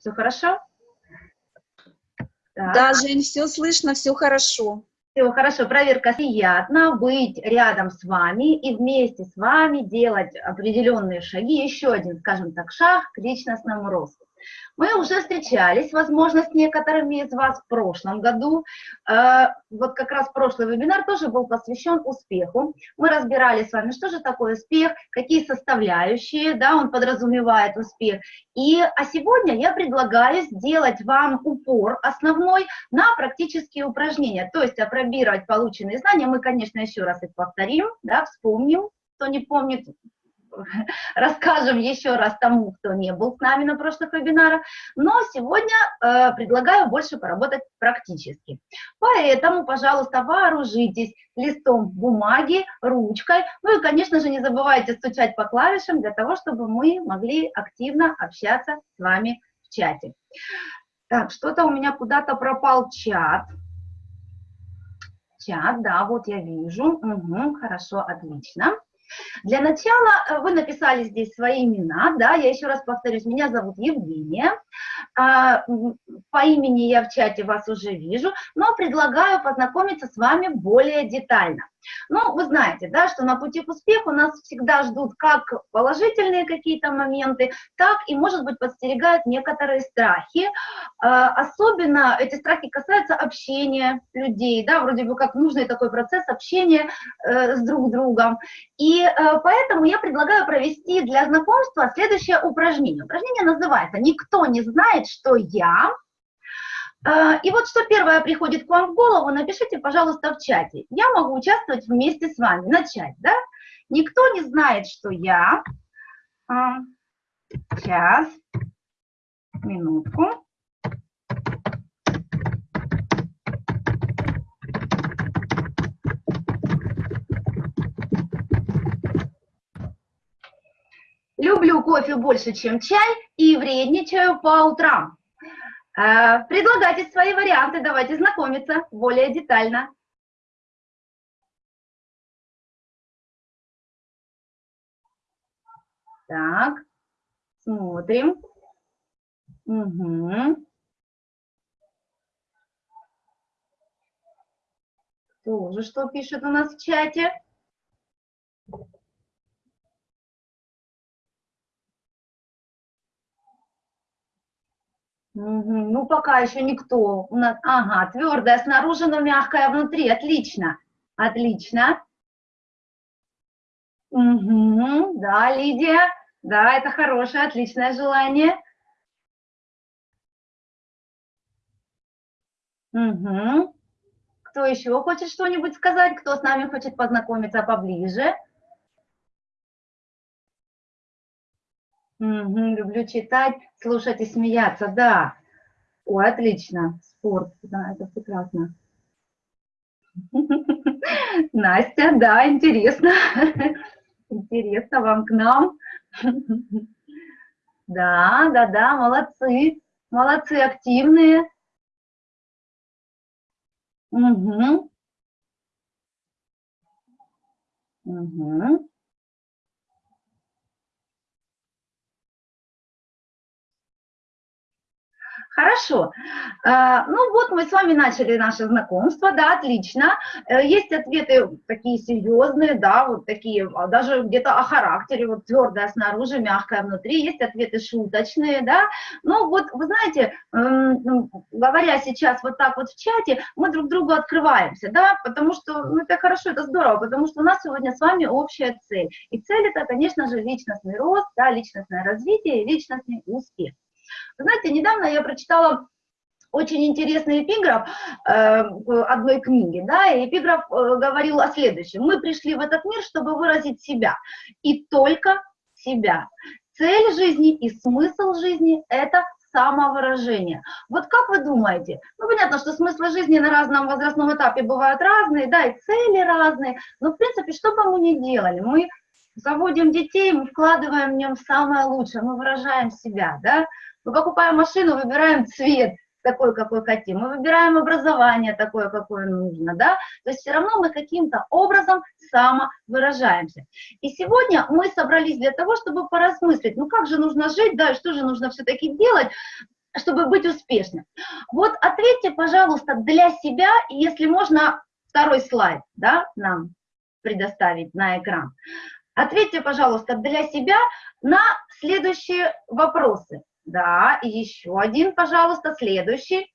Все хорошо? Так. Да, Жень, все слышно, все хорошо. Все хорошо, проверка. Приятно быть рядом с вами и вместе с вами делать определенные шаги. Еще один, скажем так, шаг к личностному росту. Мы уже встречались, возможно, с некоторыми из вас в прошлом году. Э, вот как раз прошлый вебинар тоже был посвящен успеху. Мы разбирали с вами, что же такое успех, какие составляющие, да, он подразумевает успех. И, а сегодня я предлагаю сделать вам упор основной на практические упражнения, то есть опробировать полученные знания. Мы, конечно, еще раз их повторим, да, вспомним, кто не помнит, расскажем еще раз тому, кто не был с нами на прошлых вебинарах, но сегодня э, предлагаю больше поработать практически. Поэтому, пожалуйста, вооружитесь листом бумаги, ручкой, ну и, конечно же, не забывайте стучать по клавишам для того, чтобы мы могли активно общаться с вами в чате. Так, что-то у меня куда-то пропал чат. Чат, да, вот я вижу. Угу, хорошо, отлично. Для начала э, вы написали здесь свои имена, да, я еще раз повторюсь, меня зовут Евгения, а, по имени я в чате вас уже вижу, но предлагаю познакомиться с вами более детально. Ну, вы знаете, да, что на пути к успеху нас всегда ждут как положительные какие-то моменты, так и, может быть, подстерегают некоторые страхи. А, особенно эти страхи касаются общения людей, да, вроде бы как нужный такой процесс общения э, с друг другом. И э, поэтому я предлагаю провести для знакомства следующее упражнение. Упражнение называется «Никто не знает, что я...» А, и вот что первое приходит к вам в голову, напишите, пожалуйста, в чате. Я могу участвовать вместе с вами. Начать, да? Никто не знает, что я... Сейчас, минутку. Люблю кофе больше, чем чай, и вредничаю по утрам. Э, предлагайте свои варианты, давайте знакомиться более детально. Так, смотрим. Угу. Тоже что пишет у нас в чате? Ну, пока еще никто. У нас, ага, твердая снаружи, но мягкая внутри. Отлично, отлично. Угу, да, Лидия, да, это хорошее, отличное желание. Угу. Кто еще хочет что-нибудь сказать? Кто с нами хочет познакомиться поближе? Угу, люблю читать, слушать и смеяться, да. Ой, отлично, спорт, да, это прекрасно. Настя, да, интересно. Интересно вам к нам. Да, да, да, молодцы. Молодцы, активные. Угу. Угу. Хорошо. А, ну вот мы с вами начали наше знакомство, да, отлично. Э, есть ответы такие серьезные, да, вот такие, а, даже где-то о характере, вот твердая снаружи, мягкая внутри. Есть ответы шуточные, да. Ну вот, вы знаете, ну, говоря сейчас вот так вот в чате, мы друг другу открываемся, да, потому что, ну это хорошо, это здорово, потому что у нас сегодня с вами общая цель. И цель это, конечно же, личностный рост, да, личностное развитие и личностный успех. Знаете, недавно я прочитала очень интересный эпиграф э, одной книги, да, и эпиграф э, говорил о следующем. Мы пришли в этот мир, чтобы выразить себя, и только себя. Цель жизни и смысл жизни – это самовыражение. Вот как вы думаете? Ну, понятно, что смыслы жизни на разном возрастном этапе бывают разные, да, и цели разные, но, в принципе, что бы мы ни делали, мы заводим детей, мы вкладываем в нем самое лучшее, мы выражаем себя, да, мы покупаем машину, выбираем цвет такой, какой хотим, мы выбираем образование такое, какое нужно, да, то есть все равно мы каким-то образом самовыражаемся. И сегодня мы собрались для того, чтобы поразмыслить, ну как же нужно жить, да, что же нужно все-таки делать, чтобы быть успешным. Вот ответьте, пожалуйста, для себя, если можно второй слайд, да, нам предоставить на экран. Ответьте, пожалуйста, для себя на следующие вопросы. Да, и еще один, пожалуйста, следующий.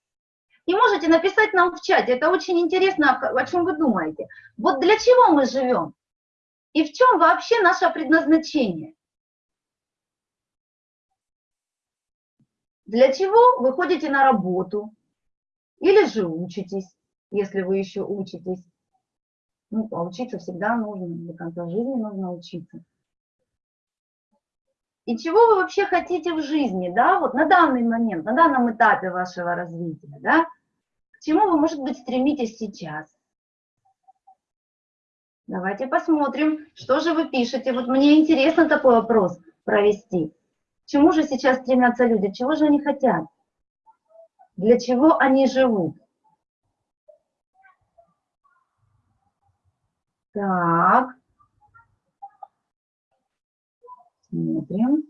И можете написать нам в чате, это очень интересно, о чем вы думаете. Вот для чего мы живем? И в чем вообще наше предназначение? Для чего вы ходите на работу? Или же учитесь, если вы еще учитесь? Ну, а учиться всегда нужно, до конца жизни нужно учиться. И чего вы вообще хотите в жизни, да, вот на данный момент, на данном этапе вашего развития, да? К чему вы, может быть, стремитесь сейчас? Давайте посмотрим, что же вы пишете. Вот мне интересно такой вопрос провести. К чему же сейчас стремятся люди? Чего же они хотят? Для чего они живут? Так. Смотрим.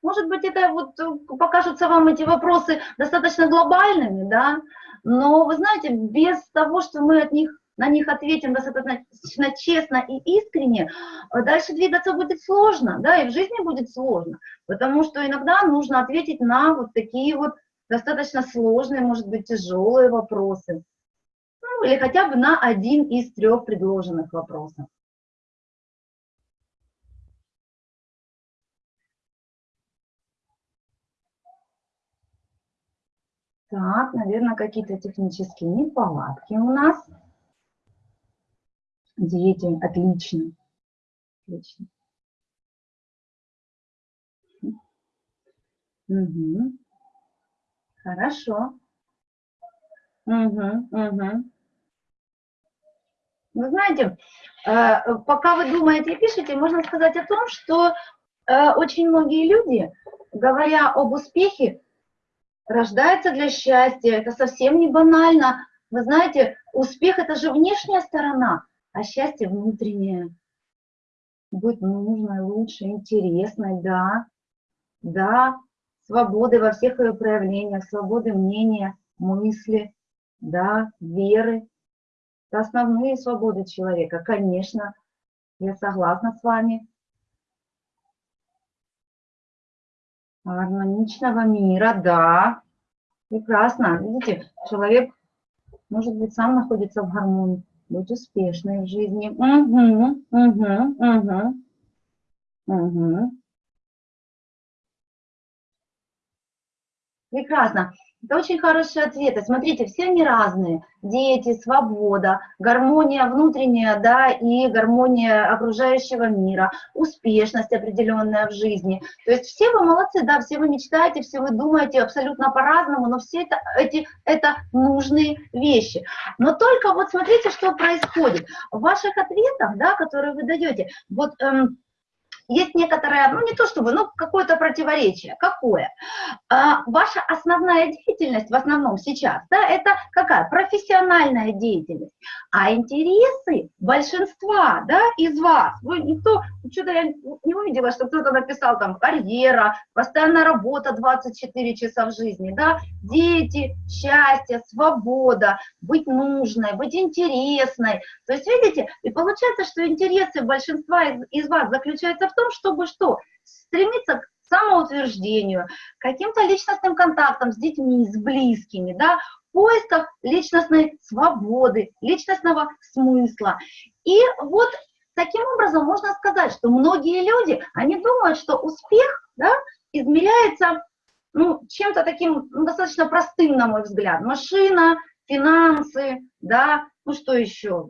Может быть, это вот э, покажутся вам эти вопросы достаточно глобальными, да, но вы знаете, без того, что мы от них, на них ответим достаточно честно и искренне, э, дальше двигаться будет сложно, да, и в жизни будет сложно, потому что иногда нужно ответить на вот такие вот достаточно сложные, может быть, тяжелые вопросы ну, или хотя бы на один из трех предложенных вопросов. Так, наверное, какие-то технические неполадки у нас. Дети, отлично. Отлично. Угу. Хорошо. Угу, угу. Вы знаете, э, пока вы думаете и пишете, можно сказать о том, что э, очень многие люди, говоря об успехе, рождаются для счастья. Это совсем не банально. Вы знаете, успех – это же внешняя сторона, а счастье внутреннее. Быть нужной, лучше, интересной, да. Да, свободы во всех ее проявлениях, свободы мнения, мысли, да, веры, это основные свободы человека, конечно, я согласна с вами. Гармоничного мира, да. Прекрасно. Видите, человек, может быть, сам находится в гармонии. Быть успешной в жизни. Угу, угу, угу. Угу. Прекрасно. Это очень хорошие ответы. Смотрите, все они разные. Дети, свобода, гармония внутренняя, да, и гармония окружающего мира, успешность определенная в жизни. То есть все вы молодцы, да, все вы мечтаете, все вы думаете абсолютно по-разному, но все это, эти, это нужные вещи. Но только вот смотрите, что происходит. В ваших ответах, да, которые вы даете, вот... Эм, есть некоторое, ну не то чтобы, ну какое-то противоречие. Какое? А, ваша основная деятельность в основном сейчас, да, это какая? Профессиональная деятельность. А интересы большинства, да, из вас, вы никто, что-то я не увидела, что кто-то написал там карьера, постоянная работа 24 часа в жизни, да, дети, счастье, свобода, быть нужной, быть интересной. То есть, видите, и получается, что интересы большинства из, из вас заключаются в том, чтобы что? Стремиться к самоутверждению, каким-то личностным контактам с детьми, с близкими, да, поисках личностной свободы, личностного смысла. И вот таким образом можно сказать, что многие люди, они думают, что успех да, измеряется ну, чем-то таким ну, достаточно простым, на мой взгляд. Машина, финансы, да, ну что еще,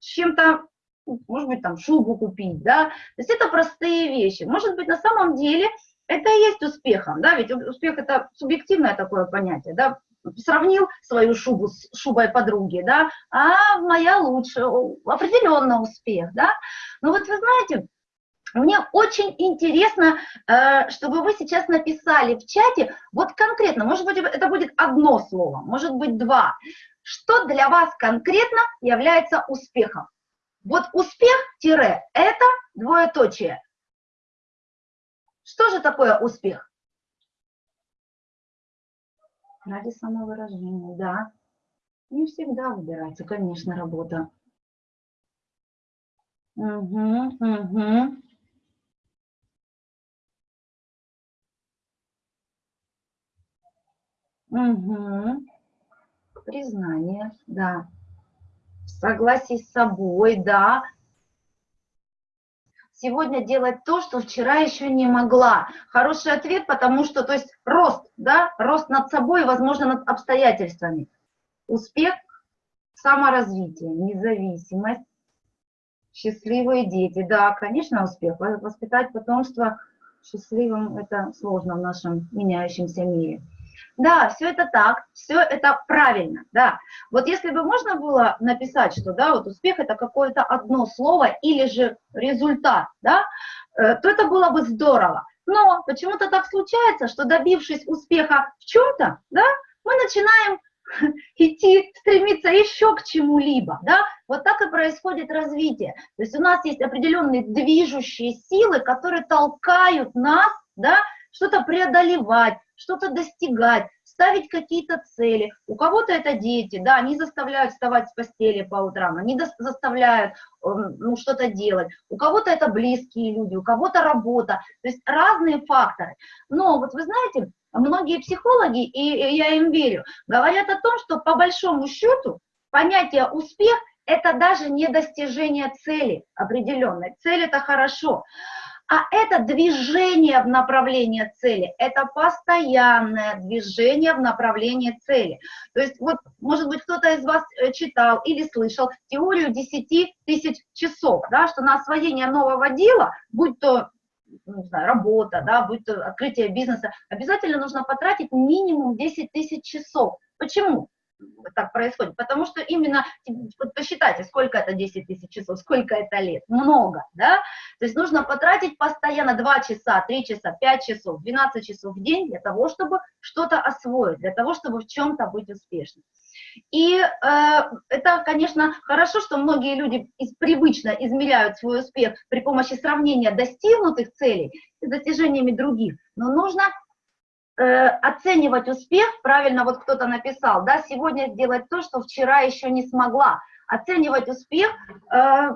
чем-то может быть, там, шубу купить, да, то есть это простые вещи. Может быть, на самом деле это и есть успехом, да, ведь успех это субъективное такое понятие, да, сравнил свою шубу с шубой подруги, да, а моя лучше, определенно успех, да. Но вот вы знаете, мне очень интересно, э, чтобы вы сейчас написали в чате, вот конкретно, может быть, это будет одно слово, может быть, два. Что для вас конкретно является успехом? Вот успех-это двоеточие. Что же такое успех? Ради самовыражения, да. Не всегда выбирается, конечно, работа. Угу, угу. Угу. Признание, да. Согласие с собой, да. Сегодня делать то, что вчера еще не могла. Хороший ответ, потому что, то есть рост, да, рост над собой, возможно, над обстоятельствами. Успех, саморазвитие, независимость, счастливые дети. Да, конечно, успех. Воспитать потомство счастливым – это сложно в нашем меняющемся мире. Да, все это так, все это правильно, да. Вот если бы можно было написать, что, да, вот успех это какое-то одно слово или же результат, да, э, то это было бы здорово. Но почему-то так случается, что добившись успеха в чем-то, да, мы начинаем идти, стремиться еще к чему-либо, да, вот так и происходит развитие. То есть у нас есть определенные движущие силы, которые толкают нас, да, что-то преодолевать, что-то достигать, ставить какие-то цели. У кого-то это дети, да, они заставляют вставать с постели по утрам, они заставляют эм, ну, что-то делать. У кого-то это близкие люди, у кого-то работа. То есть разные факторы. Но вот вы знаете, многие психологи, и я им верю, говорят о том, что по большому счету понятие успех – это даже не достижение цели определенной. Цель – это хорошо. А это движение в направлении цели, это постоянное движение в направлении цели. То есть вот, может быть, кто-то из вас э, читал или слышал теорию 10 тысяч часов, да, что на освоение нового дела, будь то ну, не знаю, работа, да, будь то открытие бизнеса, обязательно нужно потратить минимум 10 тысяч часов. Почему? Так происходит, потому что именно, вот посчитайте, сколько это 10 тысяч часов, сколько это лет, много, да, то есть нужно потратить постоянно 2 часа, 3 часа, 5 часов, 12 часов в день для того, чтобы что-то освоить, для того, чтобы в чем-то быть успешным. И э, это, конечно, хорошо, что многие люди из, привычно измеряют свой успех при помощи сравнения достигнутых целей с достижениями других, но нужно э, оценивать успех, правильно вот кто-то написал, да, сегодня сделать то, что вчера еще не смогла. Оценивать успех, э,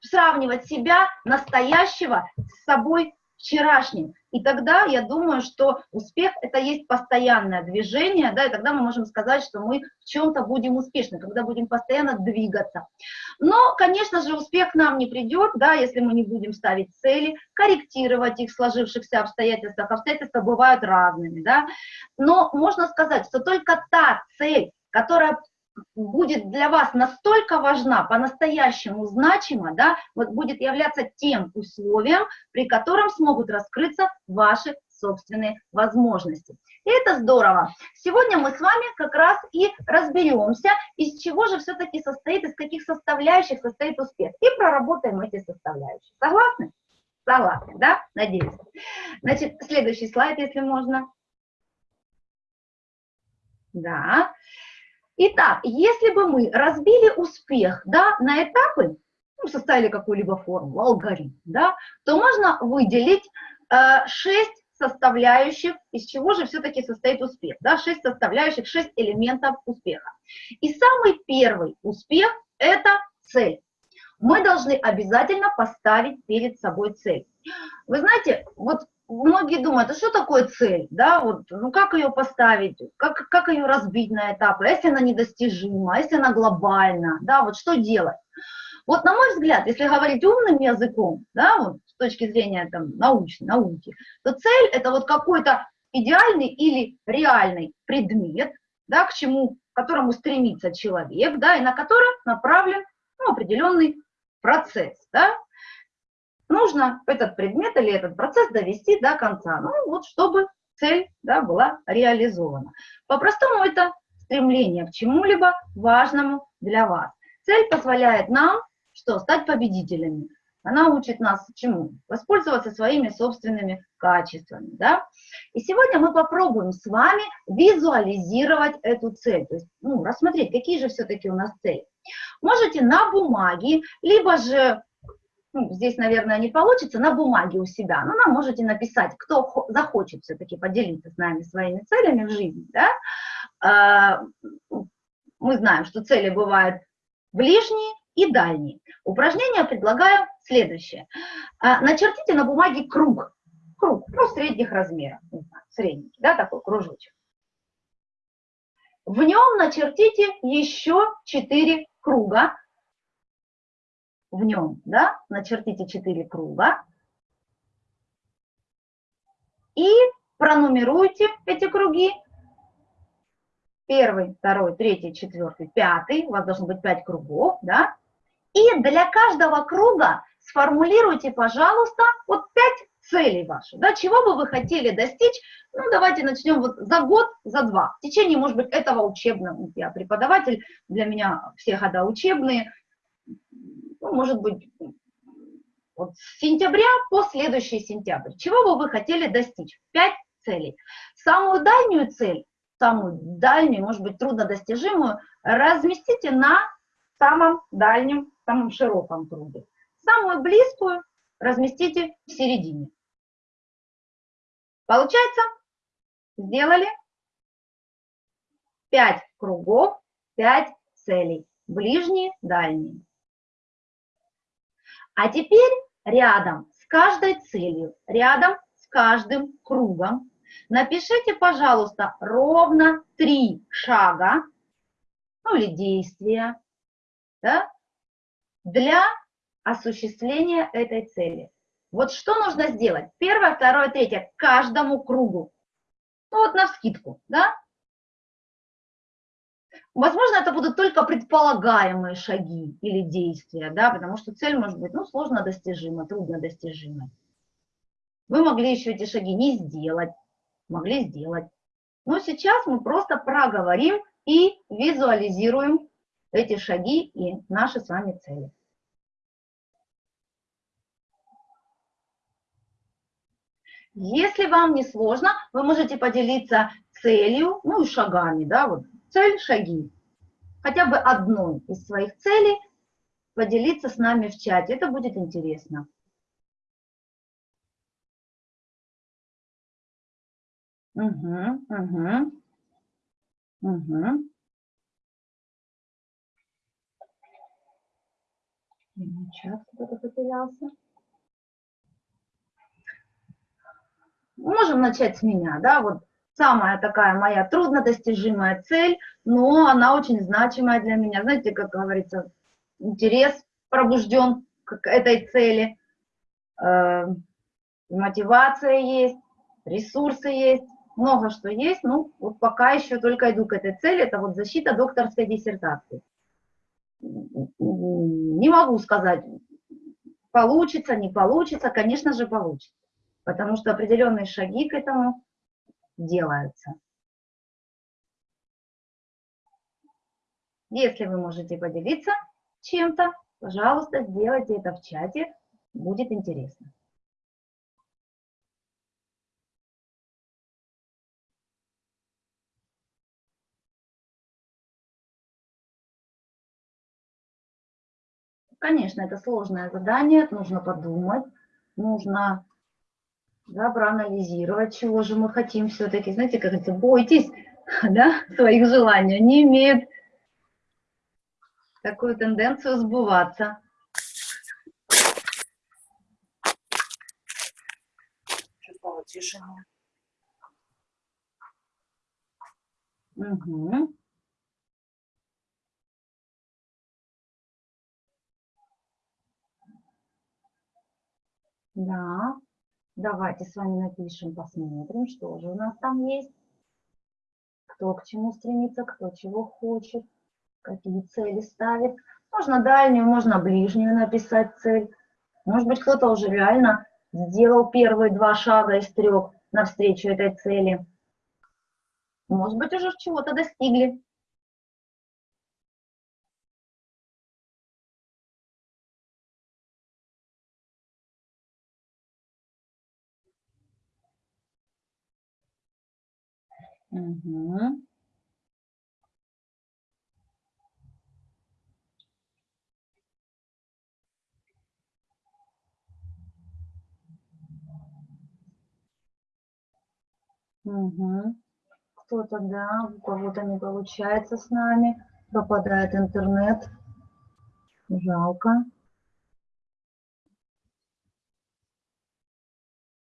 сравнивать себя, настоящего, с собой вчерашним. И тогда я думаю, что успех – это есть постоянное движение, да, и тогда мы можем сказать, что мы в чем-то будем успешны, когда будем постоянно двигаться. Но, конечно же, успех нам не придет, да, если мы не будем ставить цели, корректировать их в сложившихся обстоятельствах. Обстоятельства бывают разными, да. Но можно сказать, что только та цель, которая будет для вас настолько важна, по-настоящему значима, да, вот будет являться тем условием, при котором смогут раскрыться ваши собственные возможности. И это здорово. Сегодня мы с вами как раз и разберемся, из чего же все-таки состоит, из каких составляющих состоит успех. И проработаем эти составляющие. Согласны? Согласны, да? Надеюсь. Значит, следующий слайд, если можно. Да. Итак, если бы мы разбили успех да, на этапы, ну, составили какую-либо формулу, алгоритм, да, то можно выделить э, 6 составляющих, из чего же все-таки состоит успех, да, 6 составляющих, 6 элементов успеха. И самый первый успех – это цель. Мы должны обязательно поставить перед собой цель. Вы знаете, вот многие думают, а что такое цель, да, вот, ну как ее поставить, как, как ее разбить на этапы, а если она недостижима, а если она глобальна, да, вот что делать? Вот на мой взгляд, если говорить умным языком, да, вот с точки зрения там научной, науки, то цель это вот какой-то идеальный или реальный предмет, да, к чему, к которому стремится человек, да, и на который направлен ну, определенный процесс, да, нужно этот предмет или этот процесс довести до конца, ну вот чтобы цель да, была реализована. По-простому это стремление к чему-либо важному для вас. Цель позволяет нам что, стать победителями. Она учит нас чему? Воспользоваться своими собственными качествами. Да? И сегодня мы попробуем с вами визуализировать эту цель, то есть ну, рассмотреть, какие же все-таки у нас цели. Можете на бумаге, либо же ну, здесь, наверное, не получится, на бумаге у себя, но нам можете написать, кто захочет все-таки поделиться с нами своими целями в жизни, да, а, мы знаем, что цели бывают ближние и дальние. Упражнение предлагаю следующее. А, начертите на бумаге круг, круг, ну, средних размеров, не знаю, средний, да, такой кружочек. В нем начертите еще 4 круга, в нем, да, начертите 4 круга. И пронумеруйте эти круги. Первый, второй, третий, четвертый, пятый, у вас должно быть 5 кругов, да, и для каждого круга сформулируйте, пожалуйста, вот 5 целей ваших, да, чего бы вы хотели достичь, ну, давайте начнем вот за год, за два, в течение, может быть, этого учебного, я преподаватель, для меня все года учебные, ну, может быть, вот с сентября по следующий сентябрь, чего бы вы хотели достичь? Пять целей. Самую дальнюю цель, самую дальнюю, может быть, труднодостижимую, разместите на самом дальнем, самом широком круге. Самую близкую разместите в середине. Получается? Сделали? Пять кругов, пять целей. Ближние, дальние. А теперь рядом с каждой целью, рядом с каждым кругом напишите, пожалуйста, ровно три шага, ну или действия, да, для осуществления этой цели. Вот что нужно сделать? Первое, второе, третье, каждому кругу. Ну вот на вскидку, да? Возможно, это будут только предполагаемые шаги или действия, да, потому что цель может быть, ну, сложно достижима, трудно достижима. Вы могли еще эти шаги не сделать, могли сделать. Но сейчас мы просто проговорим и визуализируем эти шаги и наши с вами цели. Если вам не сложно, вы можете поделиться целью, ну и шагами, да, вот цель, шаги. Хотя бы одной из своих целей поделиться с нами в чате, это будет интересно. Угу, угу, угу. Чат кто-то потерялся. можем начать с меня, да, вот самая такая моя труднодостижимая цель, но она очень значимая для меня. Знаете, как говорится, интерес пробужден к этой цели, э, мотивация есть, ресурсы есть, много что есть, ну, вот пока еще только иду к этой цели, это вот защита докторской диссертации. Не могу сказать, получится, не получится, конечно же, получится. Потому что определенные шаги к этому делаются. Если вы можете поделиться чем-то, пожалуйста, сделайте это в чате, будет интересно. Конечно, это сложное задание, нужно подумать, нужно да, проанализировать, чего же мы хотим все-таки. Знаете, как это, бойтесь да, своих желаний, они имеют такую тенденцию сбываться. Угу. Да. Давайте с вами напишем, посмотрим, что же у нас там есть. Кто к чему стремится, кто чего хочет, какие цели ставит. Можно дальнюю, можно ближнюю написать цель. Может быть, кто-то уже реально сделал первые два шага из трех навстречу этой цели. Может быть, уже чего-то достигли. Угу. Угу. кто-то, да, у кого-то не получается с нами, пропадает интернет. Жалко.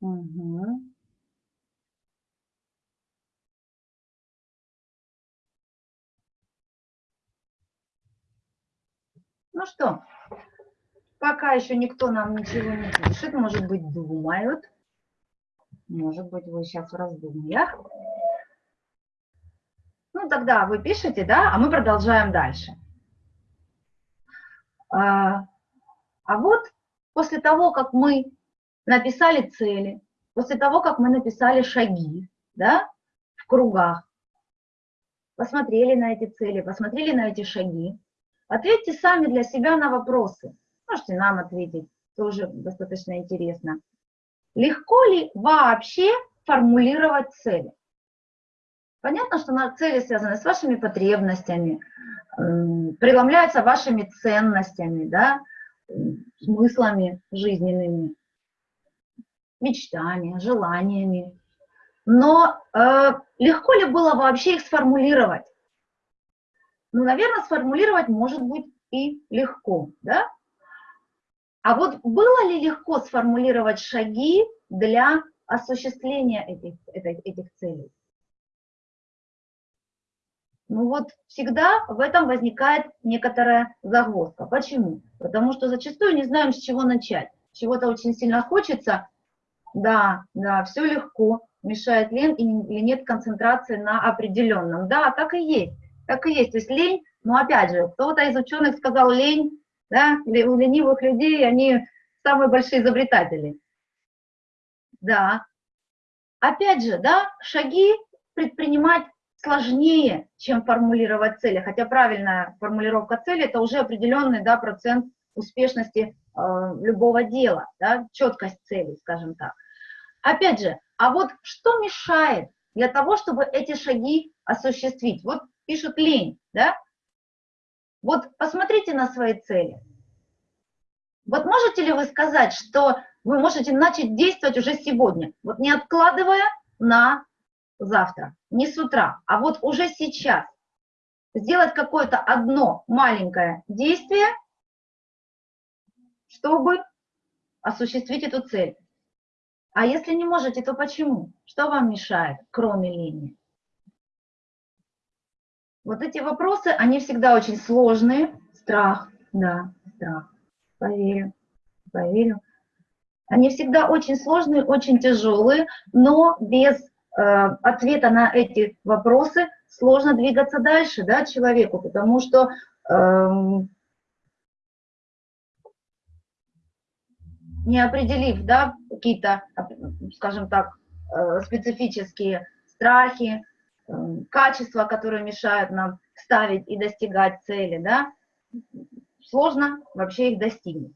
Угу. Ну что, пока еще никто нам ничего не пишет, может быть, думают. Может быть, вы сейчас в раздумьях. Ну, тогда вы пишете, да, а мы продолжаем дальше. А, а вот после того, как мы написали цели, после того, как мы написали шаги, да, в кругах, посмотрели на эти цели, посмотрели на эти шаги, ответьте сами для себя на вопросы. Можете нам ответить, тоже достаточно интересно. Легко ли вообще формулировать цели? Понятно, что цели связаны с вашими потребностями, преломляются вашими ценностями, да, смыслами жизненными, мечтами, желаниями. Но э, легко ли было вообще их сформулировать? Ну, наверное, сформулировать может быть и легко, да? А вот было ли легко сформулировать шаги для осуществления этих, этих, этих целей? Ну вот всегда в этом возникает некоторая загвоздка. Почему? Потому что зачастую не знаем, с чего начать. Чего-то очень сильно хочется, да, да, все легко, мешает лень или нет концентрации на определенном. Да, так и есть, так и есть. То есть лень, но опять же, кто-то из ученых сказал лень, да, у ленивых людей они самые большие изобретатели. Да. Опять же, да, шаги предпринимать сложнее, чем формулировать цели, хотя правильная формулировка цели – это уже определенный да, процент успешности э, любого дела, да, четкость цели, скажем так. Опять же, а вот что мешает для того, чтобы эти шаги осуществить? Вот пишут лень, да, вот посмотрите на свои цели. Вот можете ли вы сказать, что вы можете начать действовать уже сегодня, вот не откладывая на завтра, не с утра, а вот уже сейчас. Сделать какое-то одно маленькое действие, чтобы осуществить эту цель. А если не можете, то почему? Что вам мешает, кроме лени? Вот эти вопросы, они всегда очень сложные. Страх, да, страх, поверю, поверю. Они всегда очень сложные, очень тяжелые, но без э, ответа на эти вопросы сложно двигаться дальше, да, человеку, потому что э, не определив, да, какие-то, скажем так, э, специфические страхи, качества, которые мешают нам ставить и достигать цели, да, сложно вообще их достигнуть.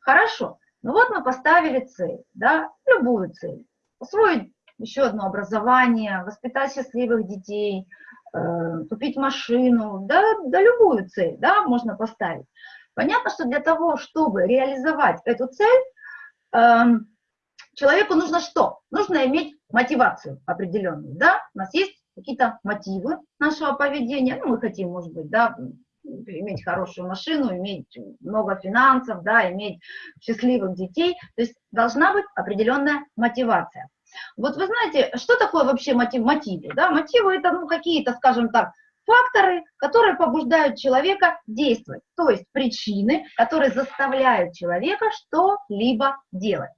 Хорошо, ну вот мы поставили цель, да, любую цель. Освоить еще одно образование, воспитать счастливых детей, э, купить машину, да, да любую цель, да, можно поставить. Понятно, что для того, чтобы реализовать эту цель, э, человеку нужно что? Нужно иметь мотивацию определенную, да, у нас есть какие-то мотивы нашего поведения. Ну, мы хотим, может быть, да, иметь хорошую машину, иметь много финансов, да, иметь счастливых детей. То есть должна быть определенная мотивация. Вот вы знаете, что такое вообще мотив, мотивы? Да? Мотивы это ну, какие-то, скажем так, факторы, которые побуждают человека действовать, то есть причины, которые заставляют человека что-либо делать.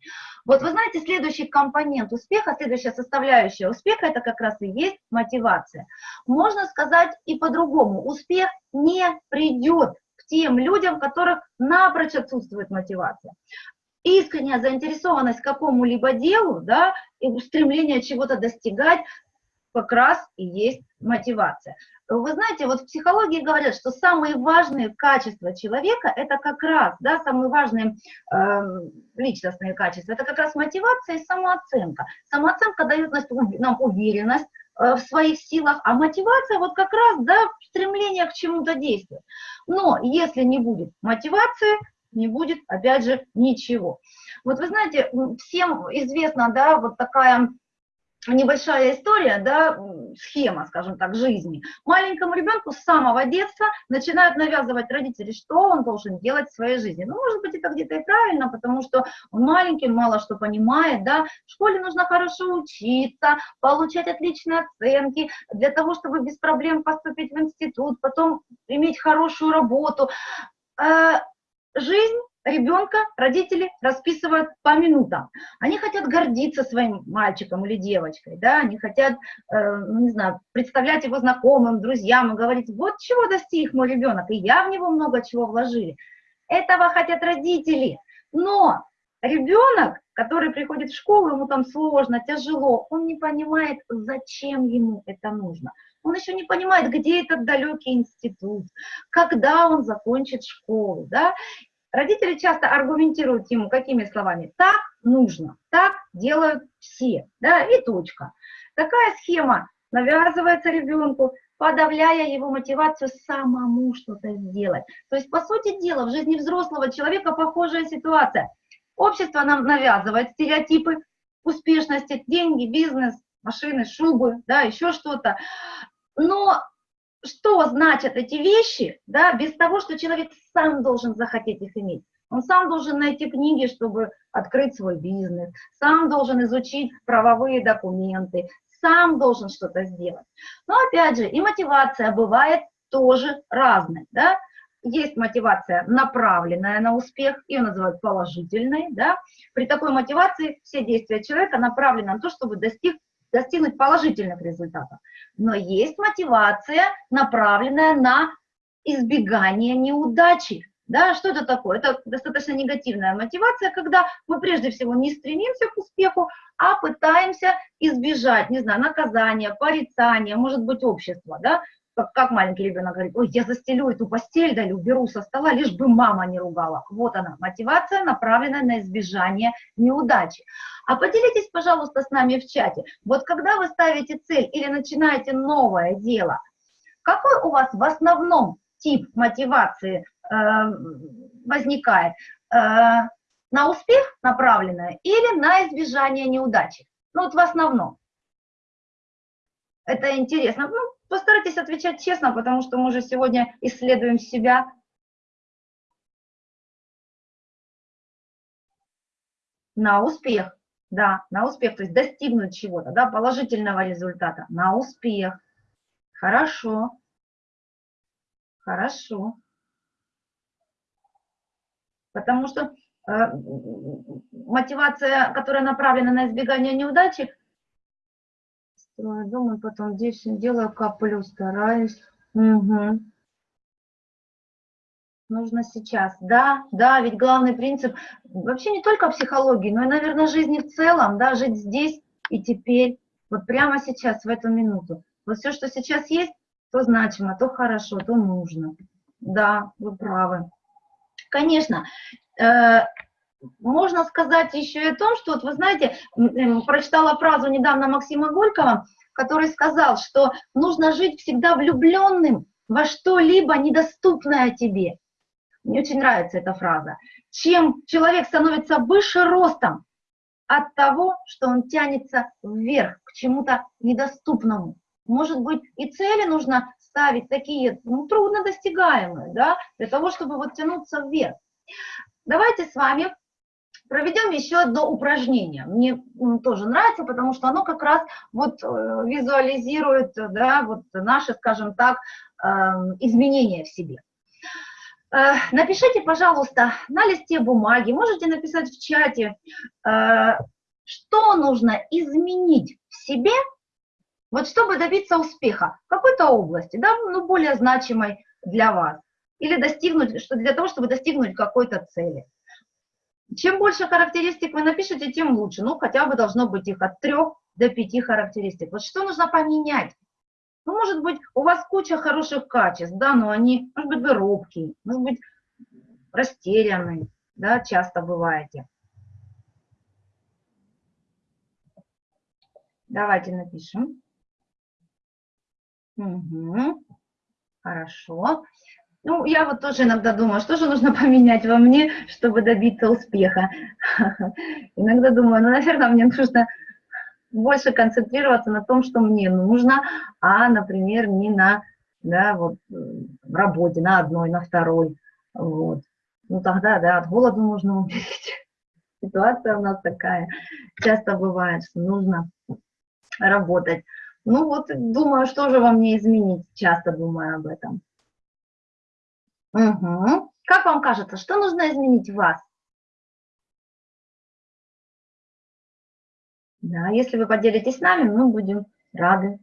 Вот вы знаете, следующий компонент успеха, следующая составляющая успеха, это как раз и есть мотивация. Можно сказать и по-другому, успех не придет к тем людям, которых напрочь отсутствует мотивация искренняя заинтересованность какому-либо делу, да, и стремление чего-то достигать, как раз и есть мотивация. Вы знаете, вот в психологии говорят, что самые важные качества человека, это как раз, да, самые важные э, личностные качества, это как раз мотивация и самооценка. Самооценка дает нам уверенность э, в своих силах, а мотивация вот как раз, да, стремление к чему-то действовать. Но если не будет мотивации, не будет, опять же, ничего. Вот вы знаете, всем известна, да, вот такая небольшая история, да, схема, скажем так, жизни. Маленькому ребенку с самого детства начинают навязывать родители, что он должен делать в своей жизни. Ну, может быть, это где-то и правильно, потому что он маленький, мало что понимает, да, в школе нужно хорошо учиться, получать отличные оценки, для того, чтобы без проблем поступить в институт, потом иметь хорошую работу. Э, жизнь ребенка родители расписывают по минутам. Они хотят гордиться своим мальчиком или девочкой, да, они хотят, э, ну, не знаю, представлять его знакомым, друзьям и говорить, вот чего достиг мой ребенок, и я в него много чего вложили. Этого хотят родители. Но ребенок, который приходит в школу, ему там сложно, тяжело, он не понимает, зачем ему это нужно. Он еще не понимает, где этот далекий институт, когда он закончит школу, да, Родители часто аргументируют ему какими словами? Так нужно, так делают все, да, и точка. Такая схема навязывается ребенку, подавляя его мотивацию самому что-то сделать. То есть, по сути дела, в жизни взрослого человека похожая ситуация. Общество нам навязывает стереотипы успешности, деньги, бизнес, машины, шубы, да, еще что-то. Но что значат эти вещи, да, без того, что человек сам должен захотеть их иметь. Он сам должен найти книги, чтобы открыть свой бизнес, сам должен изучить правовые документы, сам должен что-то сделать. Но опять же, и мотивация бывает тоже разной, да. Есть мотивация, направленная на успех, ее называют положительной, да. При такой мотивации все действия человека направлены на то, чтобы достиг достигнуть положительных результатов. Но есть мотивация, направленная на избегание неудачи. Да, что это такое? Это достаточно негативная мотивация, когда мы прежде всего не стремимся к успеху, а пытаемся избежать, не знаю, наказания, порицания, может быть, общества, да, как, как маленький ребенок говорит, ой, я застелю эту постель, да, уберу со стола, лишь бы мама не ругала. Вот она, мотивация, направленная на избежание неудачи. А поделитесь, пожалуйста, с нами в чате. Вот когда вы ставите цель или начинаете новое дело, какой у вас в основном тип мотивации э, возникает? Э, на успех направленная или на избежание неудачи? Ну вот в основном. Это интересно. Ну, Постарайтесь отвечать честно, потому что мы же сегодня исследуем себя. На успех, да, на успех, то есть достигнуть чего-то, да, положительного результата, на успех. Хорошо, хорошо. Потому что э, мотивация, которая направлена на избегание неудачи, Дом, и потом здесь делаю, коплю, стараюсь. Угу. Нужно сейчас. Да, да, ведь главный принцип вообще не только психологии, но и, наверное, жизни в целом, да, жить здесь и теперь, вот прямо сейчас, в эту минуту. Вот все, что сейчас есть, то значимо, то хорошо, то нужно. Да, вы правы. Конечно, э, можно сказать еще и о том, что, вот вы знаете, прочитала фразу недавно Максима Горького, который сказал, что нужно жить всегда влюбленным во что-либо недоступное тебе. Мне очень нравится эта фраза. Чем человек становится выше ростом от того, что он тянется вверх, к чему-то недоступному. Может быть, и цели нужно ставить такие, ну, труднодостигаемые, да, для того, чтобы вот тянуться вверх. Давайте с вами проведем еще одно упражнение. Мне тоже нравится, потому что оно как раз вот э, визуализирует да, вот наши, скажем так, эм, изменения в себе. Э, напишите, пожалуйста, на листе бумаги, можете написать в чате, э, что нужно изменить в себе, вот чтобы добиться успеха в какой-то области, да, ну, более значимой для вас, или достигнуть, что для того, чтобы достигнуть какой-то цели. Чем больше характеристик вы напишете, тем лучше. Ну, хотя бы должно быть их от трех до пяти характеристик. Вот что нужно поменять? Ну, может быть, у вас куча хороших качеств, да, но они, может быть, вы робкие, может быть, растерянные, да, часто бываете. Давайте напишем. Угу. Хорошо. Ну, я вот тоже иногда думаю, что же нужно поменять во мне, чтобы добиться успеха. Иногда думаю, ну, наверное, мне нужно больше концентрироваться на том, что мне нужно, а, например, не на да, вот, в работе, на одной, на второй. Вот. Ну тогда, да, от голода можно умереть. Ситуация у нас такая. Часто бывает, что нужно работать. Ну вот, думаю, что же вам не изменить, часто думаю об этом. Угу. Как вам кажется, что нужно изменить в вас? Да, если вы поделитесь с нами, мы будем рады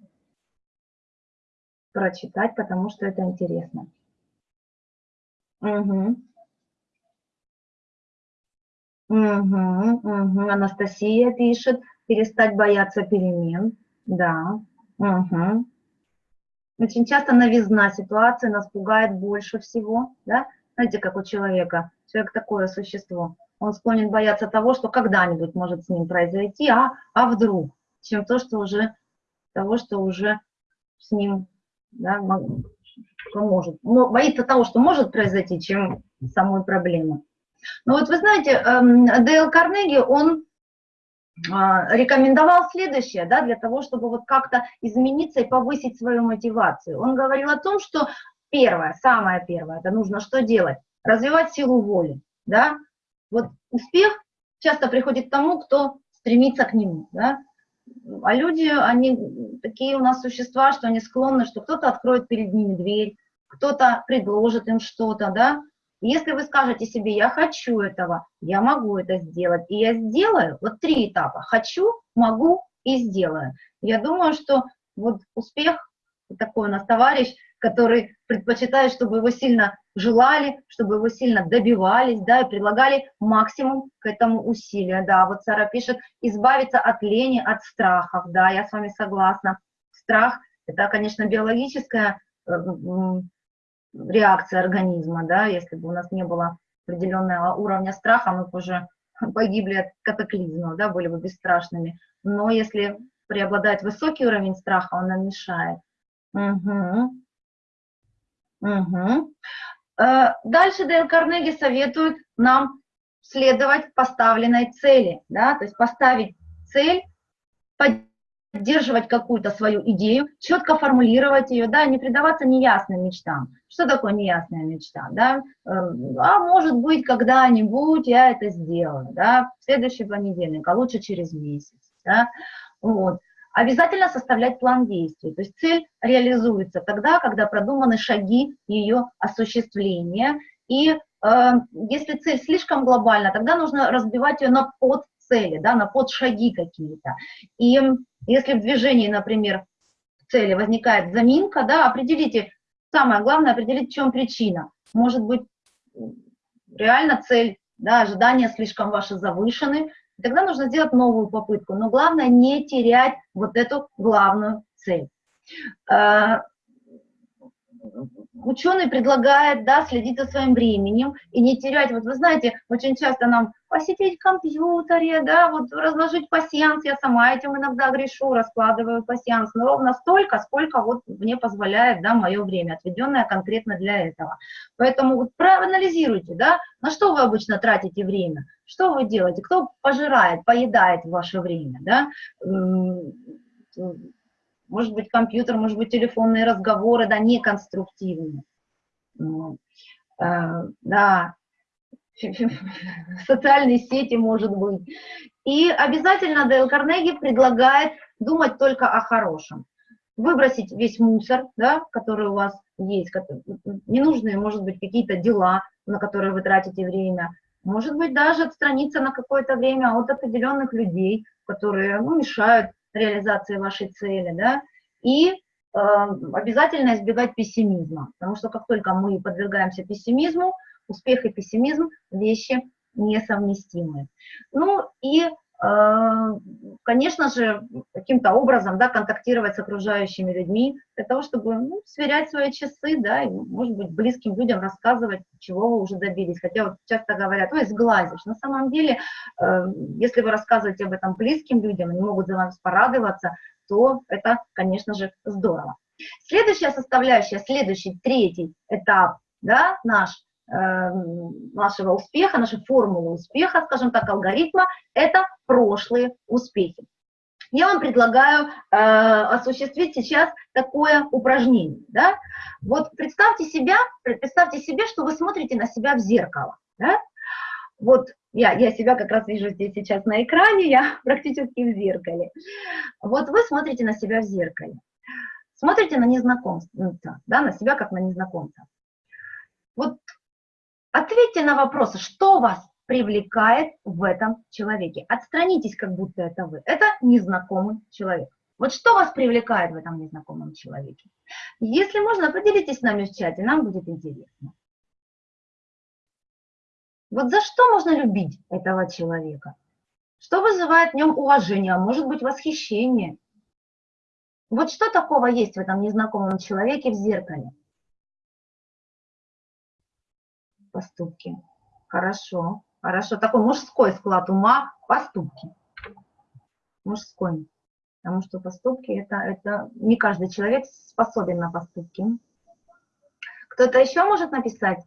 прочитать, потому что это интересно. Угу. Угу, угу. Анастасия пишет, перестать бояться перемен. Да. Угу. Очень часто новизна ситуации нас пугает больше всего. Да? Знаете, как у человека. Человек такое существо он склонен бояться того, что когда-нибудь может с ним произойти, а, а вдруг, чем то, что уже, того, что уже с ним да, может. Боится того, что может произойти, чем самой проблемы. Но вот вы знаете, эм, Дейл Карнеги, он рекомендовал следующее, да, для того, чтобы вот как-то измениться и повысить свою мотивацию. Он говорил о том, что первое, самое первое, это нужно что делать? Развивать силу воли, да, вот успех часто приходит к тому, кто стремится к нему, да? А люди, они такие у нас существа, что они склонны, что кто-то откроет перед ними дверь, кто-то предложит им что-то, да? Если вы скажете себе, я хочу этого, я могу это сделать, и я сделаю, вот три этапа, хочу, могу и сделаю. Я думаю, что вот успех, такой у нас товарищ, который предпочитает, чтобы его сильно желали, чтобы его сильно добивались, да, и предлагали максимум к этому усилия, да. Вот Сара пишет, избавиться от лени, от страхов, да, я с вами согласна. Страх – это, конечно, биологическая э, реакция организма, да, если бы у нас не было определенного уровня страха, мы бы уже погибли от катаклизма, да, были бы бесстрашными. Но если преобладает высокий уровень страха, он нам мешает. Угу. Угу. Дальше Дейл Карнеги советует нам следовать поставленной цели, да, то есть поставить цель, поддерживать какую-то свою идею, четко формулировать ее, да, не предаваться неясным мечтам. Что такое неясная мечта, да? Эм, а может быть, когда-нибудь я это сделаю, да, в следующий понедельник, а лучше через месяц, да, вот. Обязательно составлять план действий, то есть цель реализуется тогда, когда продуманы шаги ее осуществления, и э, если цель слишком глобальна, тогда нужно разбивать ее на подцели, да, на подшаги какие-то. И если в движении, например, в цели возникает заминка, да, определите, самое главное, определить, в чем причина. Может быть, реально цель, да, ожидания слишком ваши завышены, и тогда нужно сделать новую попытку. Но главное не терять вот эту главную цель. Ученый предлагает да, следить за своим временем и не терять, вот вы знаете, очень часто нам посетить в компьютере, да, вот разложить пассианс, я сама этим иногда грешу, раскладываю пассианс, но ровно столько, сколько вот мне позволяет, да, мое время, отведенное конкретно для этого. Поэтому вот проанализируйте, да, на что вы обычно тратите время, что вы делаете, кто пожирает, поедает ваше время, да, может быть, компьютер, может быть, телефонные разговоры, да, неконструктивные. Э, да, социальные сети, может быть. И обязательно Дейл Карнеги предлагает думать только о хорошем. Выбросить весь мусор, да, который у вас есть, ненужные, может быть, какие-то дела, на которые вы тратите время, может быть, даже отстраниться на какое-то время от определенных людей, которые ну, мешают реализации вашей цели, да, и э, обязательно избегать пессимизма, потому что как только мы подвергаемся пессимизму, успех и пессимизм – вещи несовместимые. Ну и, конечно же, каким-то образом да, контактировать с окружающими людьми для того, чтобы ну, сверять свои часы, да, и, может быть, близким людям рассказывать, чего вы уже добились. Хотя вот часто говорят, ой, сглазишь. На самом деле, э, если вы рассказываете об этом близким людям, они могут за вас порадоваться, то это, конечно же, здорово. Следующая составляющая, следующий, третий этап да, наш, э, нашего успеха, нашей формулы успеха, скажем так, алгоритма, это прошлые успехи. Я вам предлагаю э, осуществить сейчас такое упражнение. Да? Вот представьте себя, представьте себе, что вы смотрите на себя в зеркало. Да? Вот я, я себя как раз вижу здесь сейчас на экране, я практически в зеркале. Вот вы смотрите на себя в зеркале. Смотрите на незнакомца, да, на себя как на незнакомца. Ответьте на вопросы, что вас привлекает в этом человеке. Отстранитесь, как будто это вы. Это незнакомый человек. Вот что вас привлекает в этом незнакомом человеке? Если можно, поделитесь с нами в чате, нам будет интересно. Вот за что можно любить этого человека? Что вызывает в нем уважение, а может быть восхищение? Вот что такого есть в этом незнакомом человеке в зеркале? Поступки. Хорошо. Хорошо, такой мужской склад ума, поступки. Мужской. Потому что поступки это, это не каждый человек способен на поступки. Кто-то еще может написать?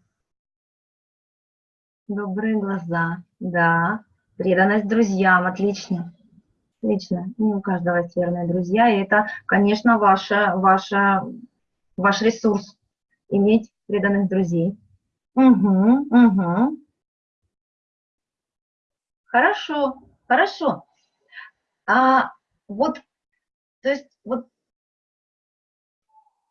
Добрые глаза, да. Преданность друзьям, отлично. Отлично. Не у каждого есть верные друзья, и это, конечно, ваша, ваша, ваш ресурс, иметь преданных друзей. Угу, угу. Хорошо, хорошо. А вот, то есть вот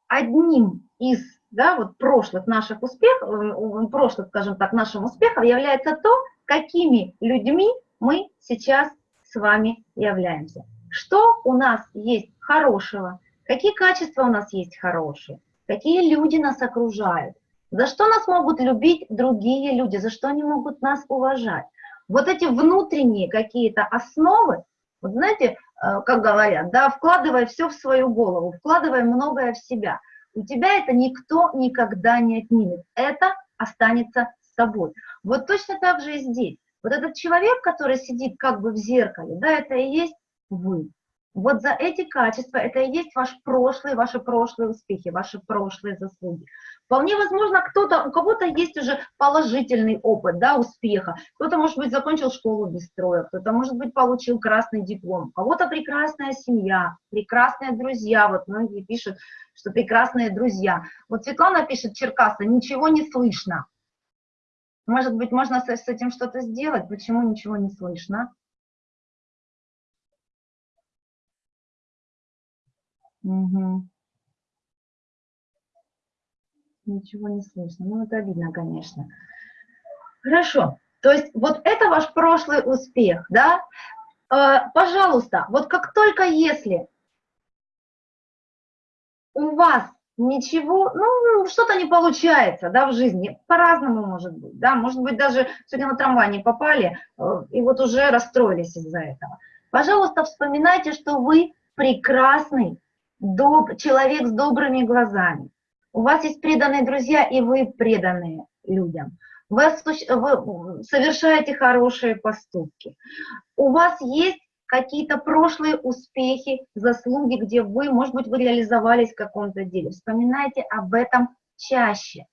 одним из, да, вот прошлых наших успехов, э, прошлых, скажем так, нашим успехом является то, какими людьми мы сейчас с вами являемся. Что у нас есть хорошего, какие качества у нас есть хорошие, какие люди нас окружают, за что нас могут любить другие люди, за что они могут нас уважать вот эти внутренние какие-то основы, вот знаете, э, как говорят, да, вкладывай все в свою голову, вкладывай многое в себя. У тебя это никто никогда не отнимет. Это останется с тобой. Вот точно так же и здесь. Вот этот человек, который сидит как бы в зеркале, да, это и есть вы. Вот за эти качества, это и есть ваш прошлый, ваши прошлые успехи, ваши прошлые заслуги. Вполне возможно, кто-то, у кого-то есть уже положительный опыт, да, успеха. Кто-то, может быть, закончил школу без строя, кто-то, может быть, получил красный диплом. У кого-то прекрасная семья, прекрасные друзья. Вот многие пишут, что прекрасные друзья. Вот Светлана пишет, Черкаса, ничего не слышно. Может быть, можно с, этим что-то сделать? Почему ничего не слышно? Угу. Ничего не слышно. Ну, это видно, конечно. Хорошо. То есть вот это ваш прошлый успех, да? Э, пожалуйста, вот как только если у вас ничего, ну, что-то не получается, да, в жизни, по-разному может быть, да, может быть, даже сегодня на трамвай не попали, э, и вот уже расстроились из-за этого. Пожалуйста, вспоминайте, что вы прекрасный, доб человек с добрыми глазами. У вас есть преданные друзья, и вы преданные людям. Вы, вы совершаете хорошие поступки. У вас есть какие-то прошлые успехи, заслуги, где вы, может быть, вы реализовались в каком-то деле. Вспоминайте об этом чаще.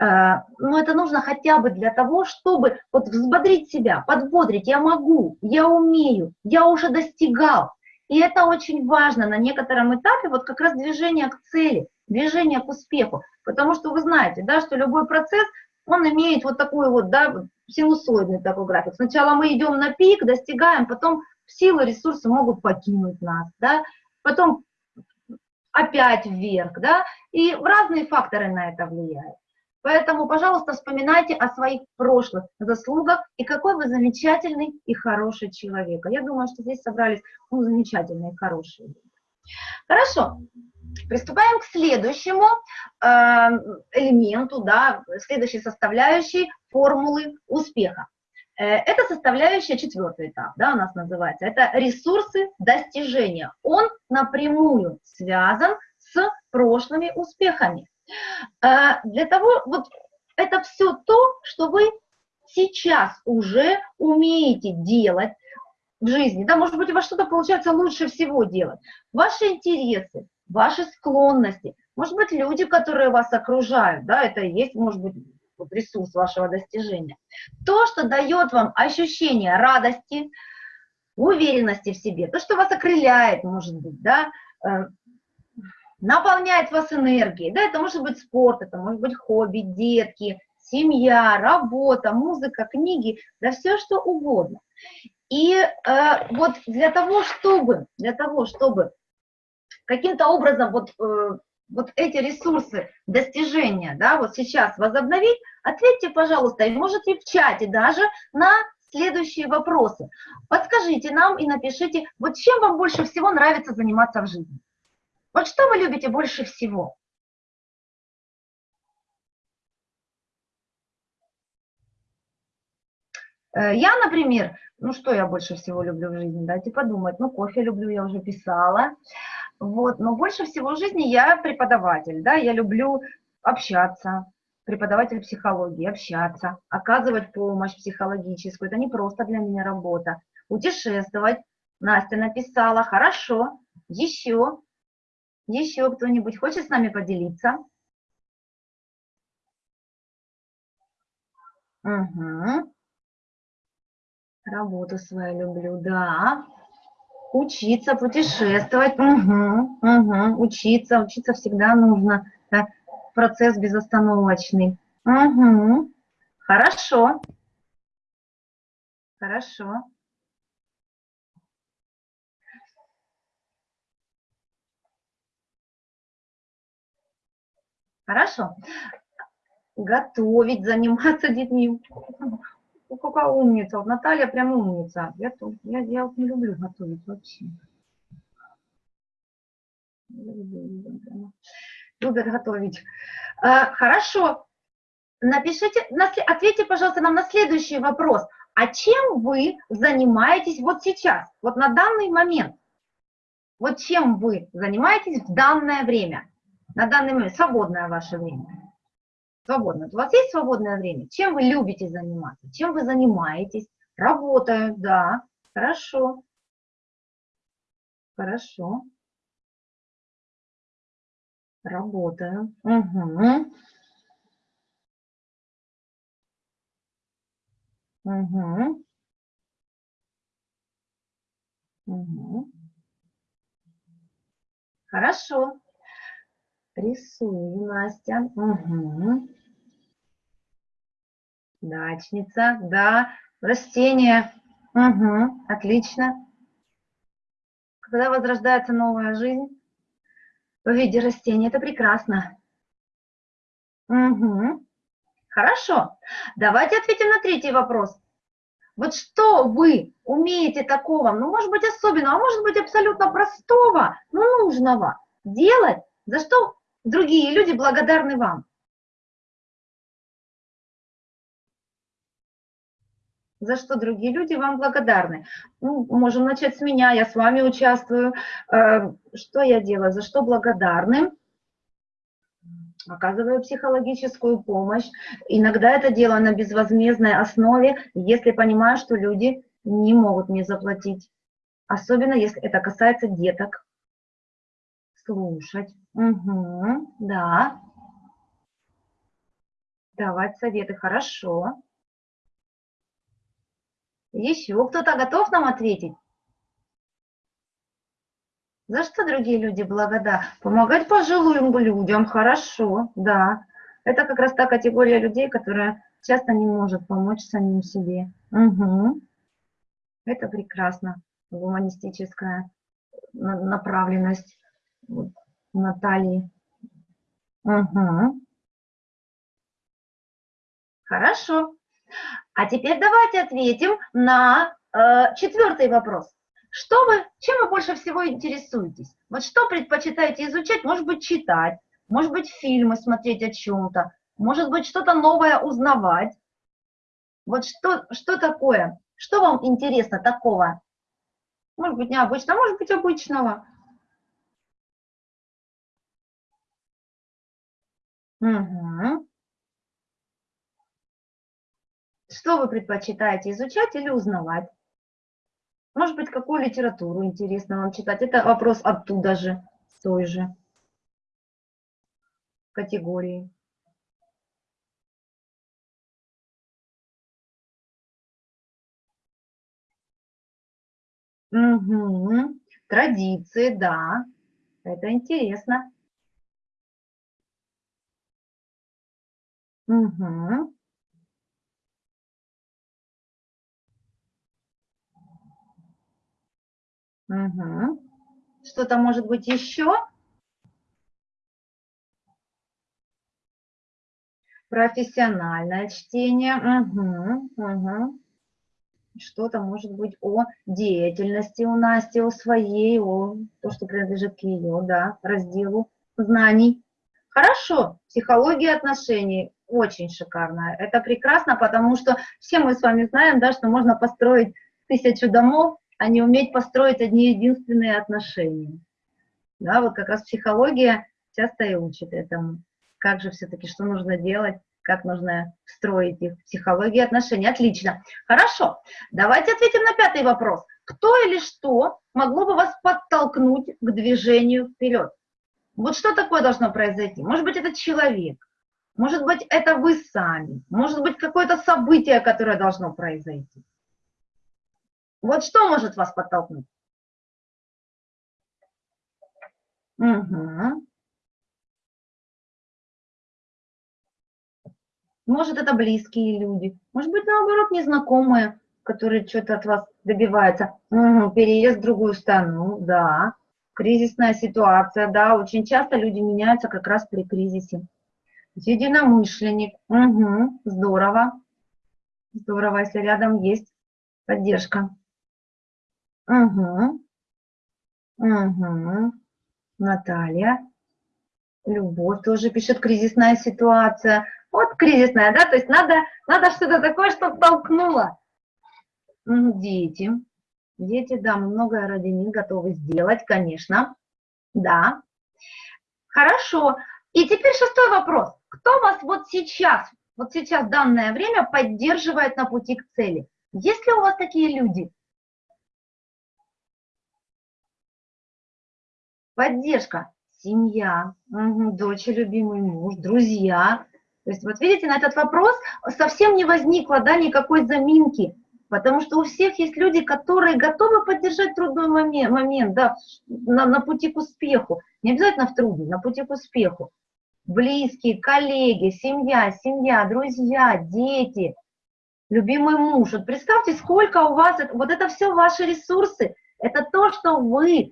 Э, но это нужно хотя бы для того, чтобы вот взбодрить себя, подбодрить. Я могу, я умею, я уже достигал. И это очень важно на некотором этапе, вот как раз движение к цели, движение к успеху. Потому что вы знаете, да, что любой процесс, он имеет вот такой вот, да, синусоидный такой график. Сначала мы идем на пик, достигаем, потом силы, ресурсы могут покинуть нас, да, потом опять вверх, да, и разные факторы на это влияют. Поэтому, пожалуйста, вспоминайте о своих прошлых заслугах и какой вы замечательный и хороший человек. А я думаю, что здесь собрались ну, замечательные и хорошие люди. Хорошо, приступаем к следующему э, элементу, да, следующей составляющей формулы успеха. Э, это составляющая четвертый этап, да, у нас называется. Это ресурсы достижения. Он напрямую связан с прошлыми успехами. А, для того, вот это все то, что вы сейчас уже умеете делать в жизни, да, может быть, у вас что-то получается лучше всего делать. Ваши интересы, ваши склонности, может быть, люди, которые вас окружают, да, это и есть, может быть, ресурс вашего достижения. То, что дает вам ощущение радости, уверенности в себе, то, что вас окрыляет, может быть, да, э, наполняет вас энергией, да, это может быть спорт, это может быть хобби, детки, семья, работа, музыка, книги, да все что угодно. И э, вот для того, чтобы, для того, чтобы каким-то образом вот, э, вот эти ресурсы достижения, да, вот сейчас возобновить, ответьте, пожалуйста, и можете в чате даже на следующие вопросы. Подскажите нам и напишите, вот чем вам больше всего нравится заниматься в жизни? Вот что вы любите больше всего? Э, я, например, ну что я больше всего люблю в жизни, дайте подумать, ну кофе люблю, я уже писала, вот, но больше всего в жизни я преподаватель, да, я люблю общаться, преподаватель психологии, общаться, оказывать помощь психологическую, это не просто для меня работа, путешествовать, Настя написала, хорошо, еще, еще кто-нибудь хочет с нами поделиться? Угу. Работу свою люблю, да. Учиться, путешествовать, угу, угу. учиться, учиться всегда нужно. Да. Процесс безостановочный. Угу. Хорошо. Хорошо. Хорошо. Готовить, заниматься детьми. Ну, какая умница. Вот Наталья прям умница. Я, я, я вот не люблю готовить вообще. Любят готовить. А, хорошо. Напишите, ответьте, пожалуйста, нам на следующий вопрос. А чем вы занимаетесь вот сейчас, вот на данный момент? Вот чем вы занимаетесь в данное время? На данный момент, свободное ваше время свободно. У вас есть свободное время? Чем вы любите заниматься? Чем вы занимаетесь? Работаю, да. Хорошо. Хорошо. Работаю. Угу. Угу. Угу. Хорошо. Рисую, Настя. Угу. Дачница, да. Растение. Угу. Отлично. Когда возрождается новая жизнь в виде растения, это прекрасно. Угу. Хорошо. Давайте ответим на третий вопрос. Вот что вы умеете такого, ну, может быть, особенного, а может быть, абсолютно простого, но нужного делать, за что другие люди благодарны вам. За что другие люди вам благодарны? Ну, можем начать с меня, я с вами участвую. Э, что я делаю, за что благодарны? Оказываю психологическую помощь. Иногда это делаю на безвозмездной основе, если понимаю, что люди не могут мне заплатить. Особенно, если это касается деток. Слушать. Угу, да. Давать советы, хорошо. Еще кто-то готов нам ответить? За что другие люди благодарны? Помогать пожилым людям, хорошо, да. Это как раз та категория людей, которая часто не может помочь самим себе. Угу. Это прекрасно, гуманистическая направленность. Натальи. Угу. Хорошо. А теперь давайте ответим на э, четвертый вопрос. Что вы, чем вы больше всего интересуетесь? Вот что предпочитаете изучать? Может быть, читать, может быть, фильмы смотреть о чем-то, может быть, что-то новое узнавать. Вот что, что такое? Что вам интересно такого? Может быть, необычного, может быть, обычного. Угу. Что вы предпочитаете, изучать или узнавать? Может быть, какую литературу интересно вам читать? Это вопрос оттуда же, с той же категории. Угу. Традиции, да. Это интересно. Угу. Угу. Что-то может быть еще? Профессиональное чтение. Угу. Угу. Что-то может быть о деятельности у Насти, о своей, о то, что принадлежит к ее, да, разделу знаний. Хорошо, психология отношений очень шикарная. Это прекрасно, потому что все мы с вами знаем, да, что можно построить тысячу домов, а не уметь построить одни единственные отношения. Да, вот как раз психология часто и учит этому. Как же все-таки, что нужно делать, как нужно строить их. Психология отношений. Отлично. Хорошо. Давайте ответим на пятый вопрос. Кто или что могло бы вас подтолкнуть к движению вперед? Вот что такое должно произойти? Может быть, это человек, может быть, это вы сами, может быть, какое-то событие, которое должно произойти. Вот что может вас подтолкнуть? Угу. Может, это близкие люди, может быть, наоборот, незнакомые, которые что-то от вас добиваются. Угу. Переезд в другую страну, да кризисная ситуация, да, очень часто люди меняются как раз при кризисе. Единомышленник, угу, здорово, здорово, если рядом есть поддержка. Угу, угу, Наталья, Любовь тоже пишет, кризисная ситуация. Вот кризисная, да, то есть надо, надо что-то такое, что толкнуло. Дети, Дети, да, мы многое ради них готовы сделать, конечно, да. Хорошо. И теперь шестой вопрос. Кто вас вот сейчас, вот сейчас данное время поддерживает на пути к цели? Есть ли у вас такие люди? Поддержка. Семья, дочь, любимый муж, друзья. То есть вот видите, на этот вопрос совсем не возникло да, никакой заминки. Потому что у всех есть люди, которые готовы поддержать трудной момент, момент да, на, на пути к успеху. Не обязательно в трудный, на пути к успеху. Близкие, коллеги, семья, семья, друзья, дети, любимый муж. Вот представьте, сколько у вас, вот это все ваши ресурсы, это то, что вы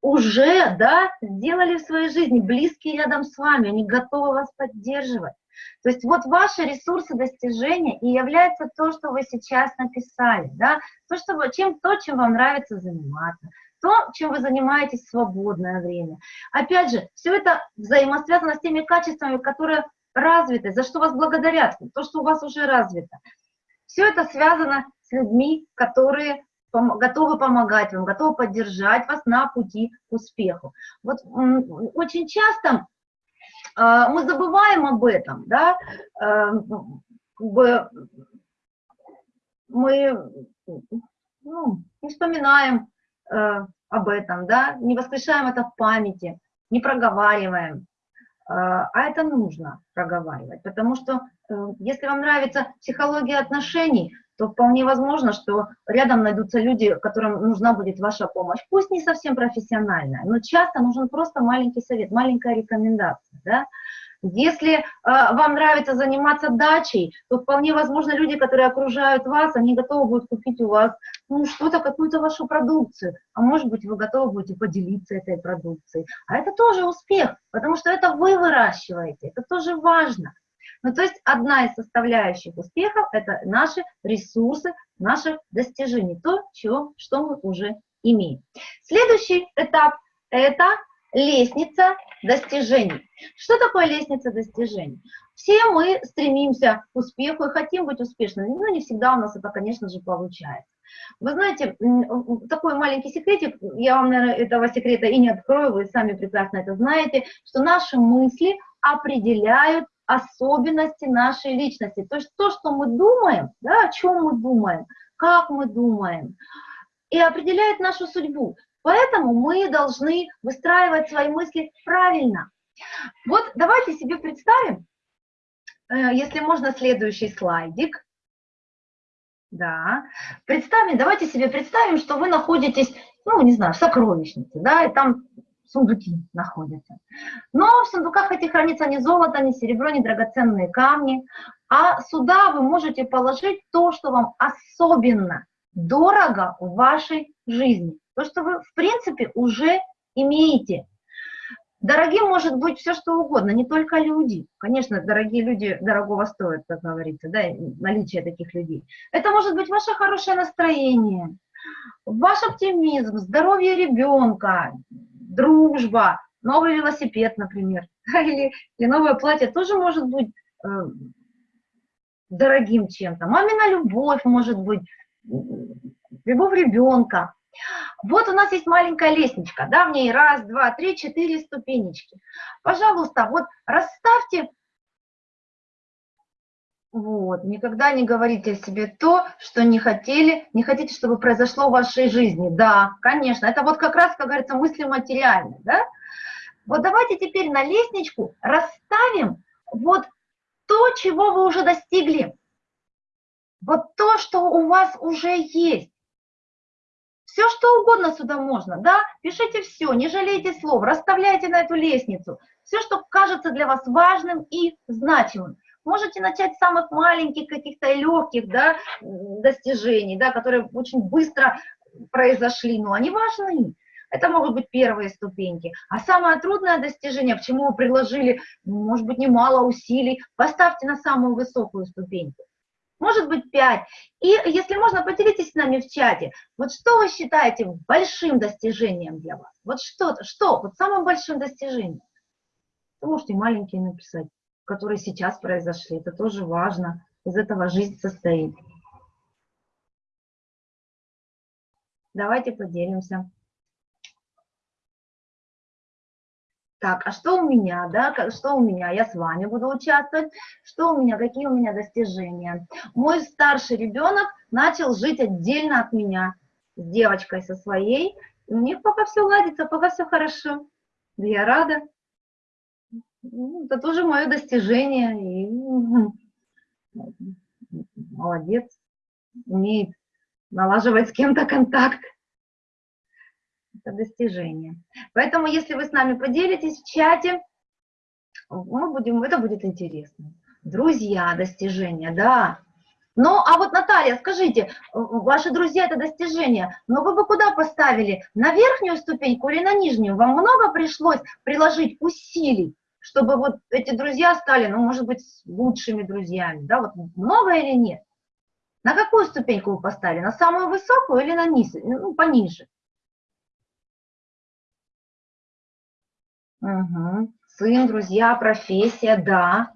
уже да, сделали в своей жизни, близкие рядом с вами, они готовы вас поддерживать. То есть вот ваши ресурсы достижения и является то, что вы сейчас написали, да, то, что, чем, то, чем вам нравится заниматься, то, чем вы занимаетесь в свободное время. Опять же, все это взаимосвязано с теми качествами, которые развиты, за что вас благодарят, то, что у вас уже развито. Все это связано с людьми, которые готовы помогать вам, готовы поддержать вас на пути к успеху. Вот очень часто а, мы забываем об этом, да, а, как бы мы ну, не вспоминаем э, об этом, да, не воскрешаем это в памяти, не проговариваем. А это нужно проговаривать, потому что э, если вам нравится психология отношений, то вполне возможно, что рядом найдутся люди, которым нужна будет ваша помощь. Пусть не совсем профессиональная, но часто нужен просто маленький совет, маленькая рекомендация. Да? Если э, вам нравится заниматься дачей, то вполне возможно люди, которые окружают вас, они готовы будут купить у вас ну, что-то, какую-то вашу продукцию. А может быть, вы готовы будете поделиться этой продукцией. А это тоже успех, потому что это вы выращиваете, это тоже важно. Ну, то есть одна из составляющих успехов – это наши ресурсы, наши достижения, то, чего, что мы уже имеем. Следующий этап – это лестница достижений. Что такое лестница достижений? Все мы стремимся к успеху и хотим быть успешными, но не всегда у нас это, конечно же, получается. Вы знаете, такой маленький секретик, я вам, наверное, этого секрета и не открою, вы сами прекрасно это знаете, что наши мысли определяют особенности нашей личности. То есть то, что мы думаем, да, о чем мы думаем, как мы думаем, и определяет нашу судьбу. Поэтому мы должны выстраивать свои мысли правильно. Вот давайте себе представим, э, если можно, следующий слайдик. Да. Представим, давайте себе представим, что вы находитесь, ну, не знаю, в сокровищнице, да, и там сундуки находятся. Но в сундуках этих хранится не золото, не серебро, не драгоценные камни, а сюда вы можете положить то, что вам особенно дорого в вашей жизни, то, что вы, в принципе, уже имеете. Дорогим может быть все, что угодно, не только люди. Конечно, дорогие люди дорогого стоят, как говорится, да, наличие таких людей. Это может быть ваше хорошее настроение, ваш оптимизм, здоровье ребенка, дружба, новый велосипед, например, или, или новое платье тоже может быть э, дорогим чем-то. Мамина любовь может быть, любовь ребенка. Вот у нас есть маленькая лестничка, да, в ней раз, два, три, четыре ступенечки. Пожалуйста, вот расставьте, вот, никогда не говорите о себе то, что не хотели, не хотите, чтобы произошло в вашей жизни. Да, конечно, это вот как раз, как говорится, мысли материальные, да. Вот давайте теперь на лестничку расставим вот то, чего вы уже достигли. Вот то, что у вас уже есть. Все, что угодно сюда можно, да, пишите все, не жалейте слов, расставляйте на эту лестницу. Все, что кажется для вас важным и значимым. Можете начать с самых маленьких каких-то легких, да, достижений, да, которые очень быстро произошли, но они важны. Это могут быть первые ступеньки. А самое трудное достижение, к чему вы приложили, может быть, немало усилий, поставьте на самую высокую ступеньку может быть 5. И если можно, поделитесь с нами в чате, вот что вы считаете большим достижением для вас? Вот что-то, что, вот самым большим достижением? Вы можете маленькие написать, которые сейчас произошли, это тоже важно, из этого жизнь состоит. Давайте поделимся. Так, а что у меня, да, что у меня, я с вами буду участвовать, что у меня, какие у меня достижения. Мой старший ребенок начал жить отдельно от меня, с девочкой со своей, у них пока все ладится, пока все хорошо, да я рада. Ну, это тоже мое достижение, и молодец, умеет налаживать с кем-то контакт это достижение. Поэтому, если вы с нами поделитесь в чате, мы будем, это будет интересно. Друзья, достижения, да. Ну, а вот, Наталья, скажите, ваши друзья – это достижение, но вы бы куда поставили? На верхнюю ступеньку или на нижнюю? Вам много пришлось приложить усилий, чтобы вот эти друзья стали, ну, может быть, лучшими друзьями, да, вот много или нет? На какую ступеньку вы поставили? На самую высокую или на низ, ну, пониже? Угу. Сын, друзья, профессия, да.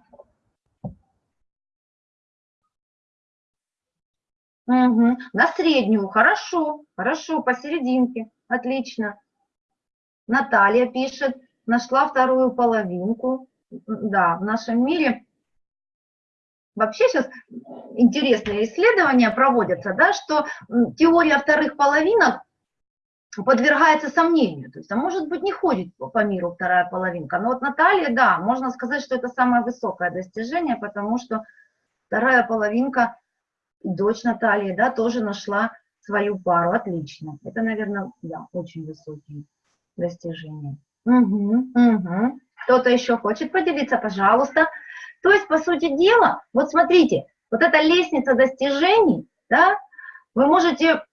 Угу. На среднюю, хорошо, хорошо, посерединке, отлично. Наталья пишет, нашла вторую половинку. Да, в нашем мире вообще сейчас интересные исследования проводятся, да, что теория вторых половинок подвергается сомнению. То есть, а может быть, не ходит по миру вторая половинка. Но вот Наталья, да, можно сказать, что это самое высокое достижение, потому что вторая половинка, дочь Натальи, да, тоже нашла свою пару. Отлично. Это, наверное, да, очень высокие достижения. Угу, угу. Кто-то еще хочет поделиться, пожалуйста. То есть, по сути дела, вот смотрите, вот эта лестница достижений, да, вы можете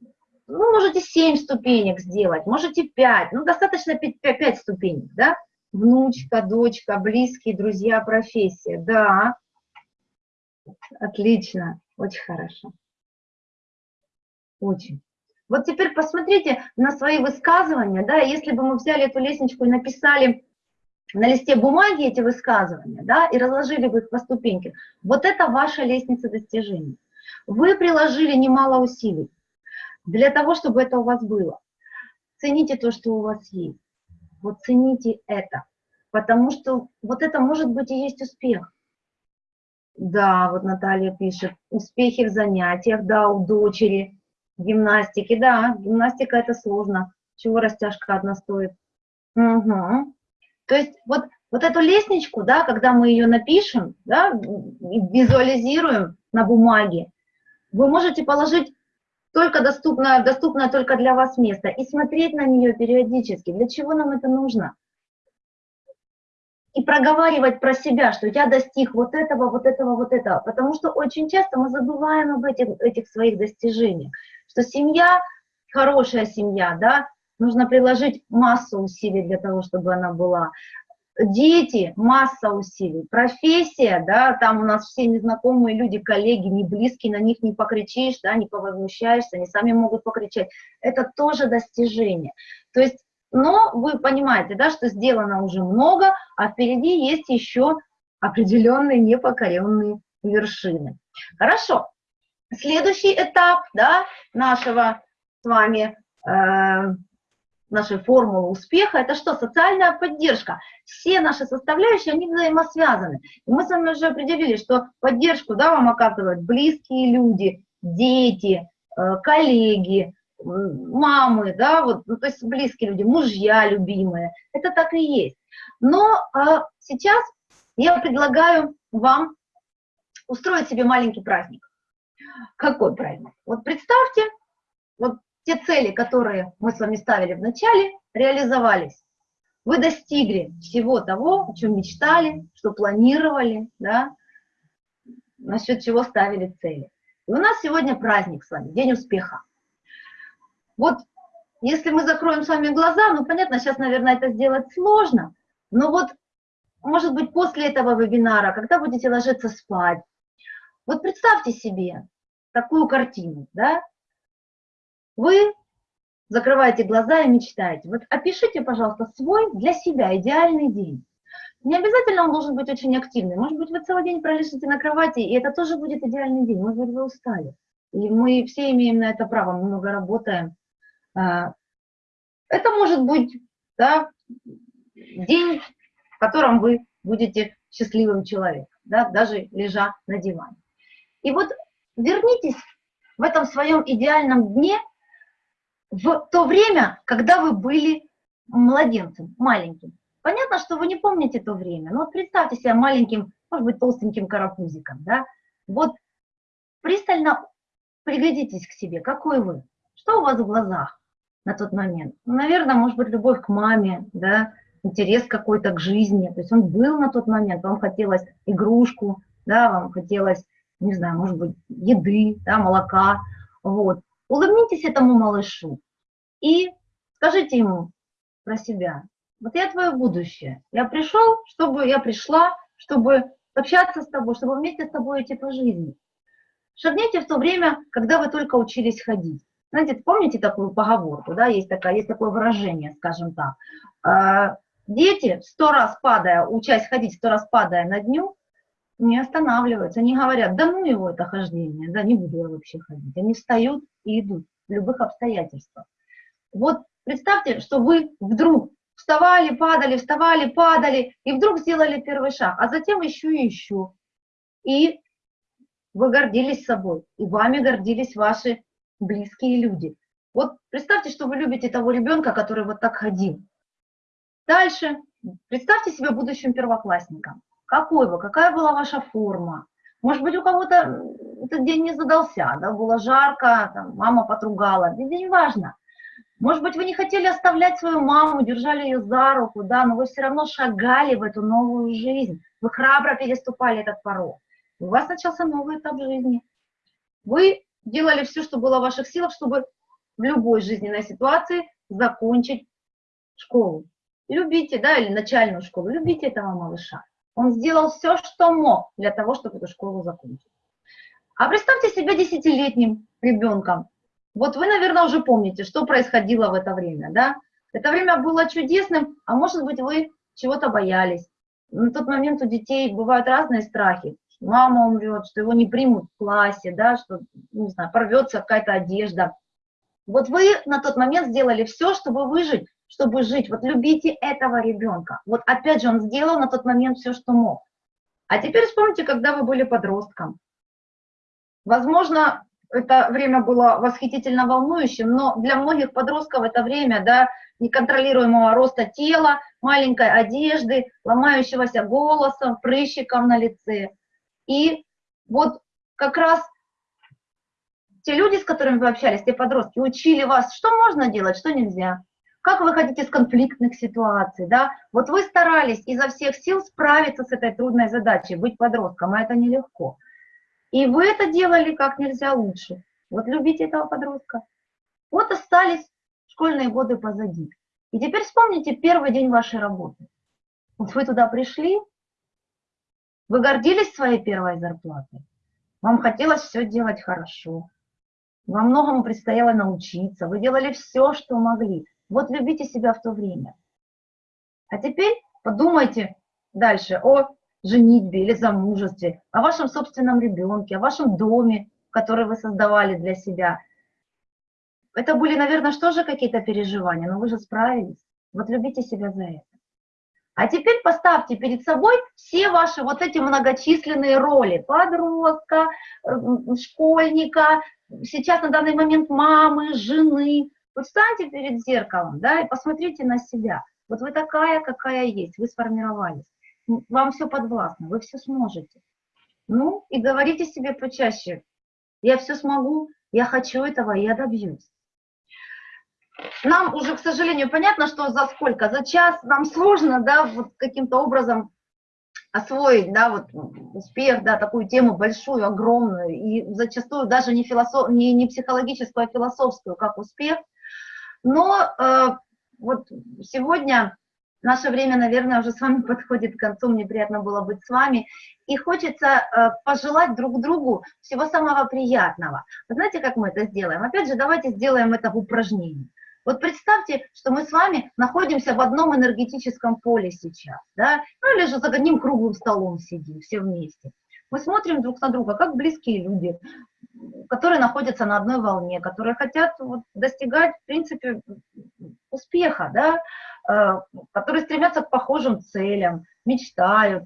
ну, можете 7 ступенек сделать, можете 5, ну, достаточно 5, 5, 5 ступенек, да? Внучка, дочка, близкие, друзья, профессия, да. Отлично, очень хорошо. Очень. Вот теперь посмотрите на свои высказывания, да, если бы мы взяли эту лестничку и написали на листе бумаги эти высказывания, да, и разложили бы их по ступенькам, вот это ваша лестница достижений. Вы приложили немало усилий для того, чтобы это у вас было. Цените то, что у вас есть. Вот цените это. Потому что вот это может быть и есть успех. Да, вот Наталья пишет, успехи в занятиях, да, у дочери, гимнастики, да, гимнастика это сложно. Чего растяжка одна стоит? Угу. То есть вот, вот эту лестничку, да, когда мы ее напишем, да, визуализируем на бумаге, Вы можете положить только доступное, доступное только для вас место и смотреть на нее периодически. Для чего нам это нужно? И проговаривать про себя, что я достиг вот этого, вот этого, вот этого. Потому что очень часто мы забываем об этих, этих своих достижениях. Что семья, хорошая семья, да, нужно приложить массу усилий для того, чтобы она была дети, масса усилий, профессия, да, там у нас все незнакомые люди, коллеги, не близкие, на них не покричишь, да, не повозмущаешься, они сами могут покричать, это тоже достижение. То есть, но вы понимаете, да, что сделано уже много, а впереди есть еще определенные непокоренные вершины. Хорошо, следующий этап, да, нашего с вами э, нашей формулы успеха, это что? Социальная поддержка. Все наши составляющие, они взаимосвязаны. И мы с вами уже определили, что поддержку да, вам оказывают близкие люди, дети, э, коллеги, мамы, да, вот, ну, то есть близкие люди, мужья любимые. Это так и есть. Но а, сейчас я предлагаю вам устроить себе маленький праздник. Какой праздник? Вот представьте, вот те цели, которые мы с вами ставили в начале, реализовались. Вы достигли всего того, о чем мечтали, что планировали, да, насчет чего ставили цели. И у нас сегодня праздник с вами, День успеха. Вот если мы закроем с вами глаза, ну понятно, сейчас, наверное, это сделать сложно, но вот, может быть, после этого вебинара, когда будете ложиться спать, вот представьте себе такую картину, да, вы закрываете глаза и мечтаете. Вот опишите, пожалуйста, свой для себя идеальный день. Не обязательно он должен быть очень активный. Может быть, вы целый день пролежите на кровати, и это тоже будет идеальный день. Может быть, вы устали. И мы все имеем на это право, мы много работаем. А, это может быть да, день, в котором вы будете счастливым человеком, да, даже лежа на диване. И вот вернитесь в этом своем идеальном дне в то время, когда вы были младенцем, маленьким. Понятно, что вы не помните то время, но вот представьте себя маленьким, может быть, толстеньким карапузиком, да? Вот пристально приглядитесь к себе, какой вы, что у вас в глазах на тот момент. Ну, наверное, может быть, любовь к маме, да, интерес какой-то к жизни, то есть он был на тот момент, вам хотелось игрушку, да, вам хотелось, не знаю, может быть, еды, да, молока, вот. Улыбнитесь этому малышу и скажите ему про себя. Вот я твое будущее. Я пришел, чтобы я пришла, чтобы общаться с тобой, чтобы вместе с тобой идти по жизни. Шагните в то время, когда вы только учились ходить. Знаете, помните такую поговорку, да, есть, такая, есть такое выражение, скажем так. А, дети, сто раз падая, учась ходить, сто раз падая на дню, не останавливаются, они говорят, да ну его это хождение, да не буду я вообще ходить. Они встают и идут в любых обстоятельствах. Вот представьте, что вы вдруг вставали, падали, вставали, падали, и вдруг сделали первый шаг, а затем еще и еще. И вы гордились собой, и вами гордились ваши близкие люди. Вот представьте, что вы любите того ребенка, который вот так ходил. Дальше представьте себя будущим первоклассником. Какой вы, какая была ваша форма? Может быть, у кого-то этот день не задался, да, было жарко, там, мама потругала, это не важно. Может быть, вы не хотели оставлять свою маму, держали ее за руку, да, но вы все равно шагали в эту новую жизнь. Вы храбро переступали этот порог. У вас начался новый этап жизни. Вы делали все, что было в ваших силах, чтобы в любой жизненной ситуации закончить школу. Любите, да, или начальную школу, любите этого малыша. Он сделал все, что мог для того, чтобы эту школу закончить. А представьте себя десятилетним ребенком. Вот вы, наверное, уже помните, что происходило в это время, да? Это время было чудесным, а может быть, вы чего-то боялись. На тот момент у детей бывают разные страхи. Мама умрет, что его не примут в классе, да, что, не знаю, порвется какая-то одежда. Вот вы на тот момент сделали все, чтобы выжить, чтобы жить. Вот любите этого ребенка. Вот опять же, он сделал на тот момент все, что мог. А теперь вспомните, когда вы были подростком. Возможно, это время было восхитительно волнующим, но для многих подростков это время, да, неконтролируемого роста тела, маленькой одежды, ломающегося голоса, прыщиков на лице. И вот как раз те люди, с которыми вы общались, те подростки, учили вас, что можно делать, что нельзя, как выходить из конфликтных ситуаций, да, вот вы старались изо всех сил справиться с этой трудной задачей, быть подростком, а это нелегко. И вы это делали как нельзя лучше. Вот любите этого подростка. Вот остались школьные годы позади. И теперь вспомните первый день вашей работы. Вот вы туда пришли, вы гордились своей первой зарплатой, вам хотелось все делать хорошо, во многому предстояло научиться, вы делали все, что могли. Вот любите себя в то время. А теперь подумайте дальше о женитьбе или замужестве, о вашем собственном ребенке, о вашем доме, который вы создавали для себя. Это были, наверное, что же какие-то переживания, но вы же справились. Вот любите себя за это. А теперь поставьте перед собой все ваши вот эти многочисленные роли. Подростка, школьника, сейчас на данный момент мамы, жены. Вот встаньте перед зеркалом, да, и посмотрите на себя. Вот вы такая, какая есть, вы сформировались. Вам все подвластно, вы все сможете. Ну, и говорите себе почаще, я все смогу, я хочу этого, я добьюсь. Нам уже, к сожалению, понятно, что за сколько, за час нам сложно, да, вот каким-то образом освоить, да, вот успех, да, такую тему большую, огромную, и зачастую даже не, философ, не, не психологическую, а философскую, как успех. Но э, вот сегодня наше время, наверное, уже с вами подходит к концу, мне приятно было быть с вами, и хочется э, пожелать друг другу всего самого приятного. Вы знаете, как мы это сделаем? Опять же, давайте сделаем это в упражнении. Вот представьте, что мы с вами находимся в одном энергетическом поле сейчас, да, ну или же за одним круглым столом сидим все вместе. Мы смотрим друг на друга, как близкие люди, которые находятся на одной волне, которые хотят вот, достигать, в принципе, успеха, да, э, которые стремятся к похожим целям, мечтают,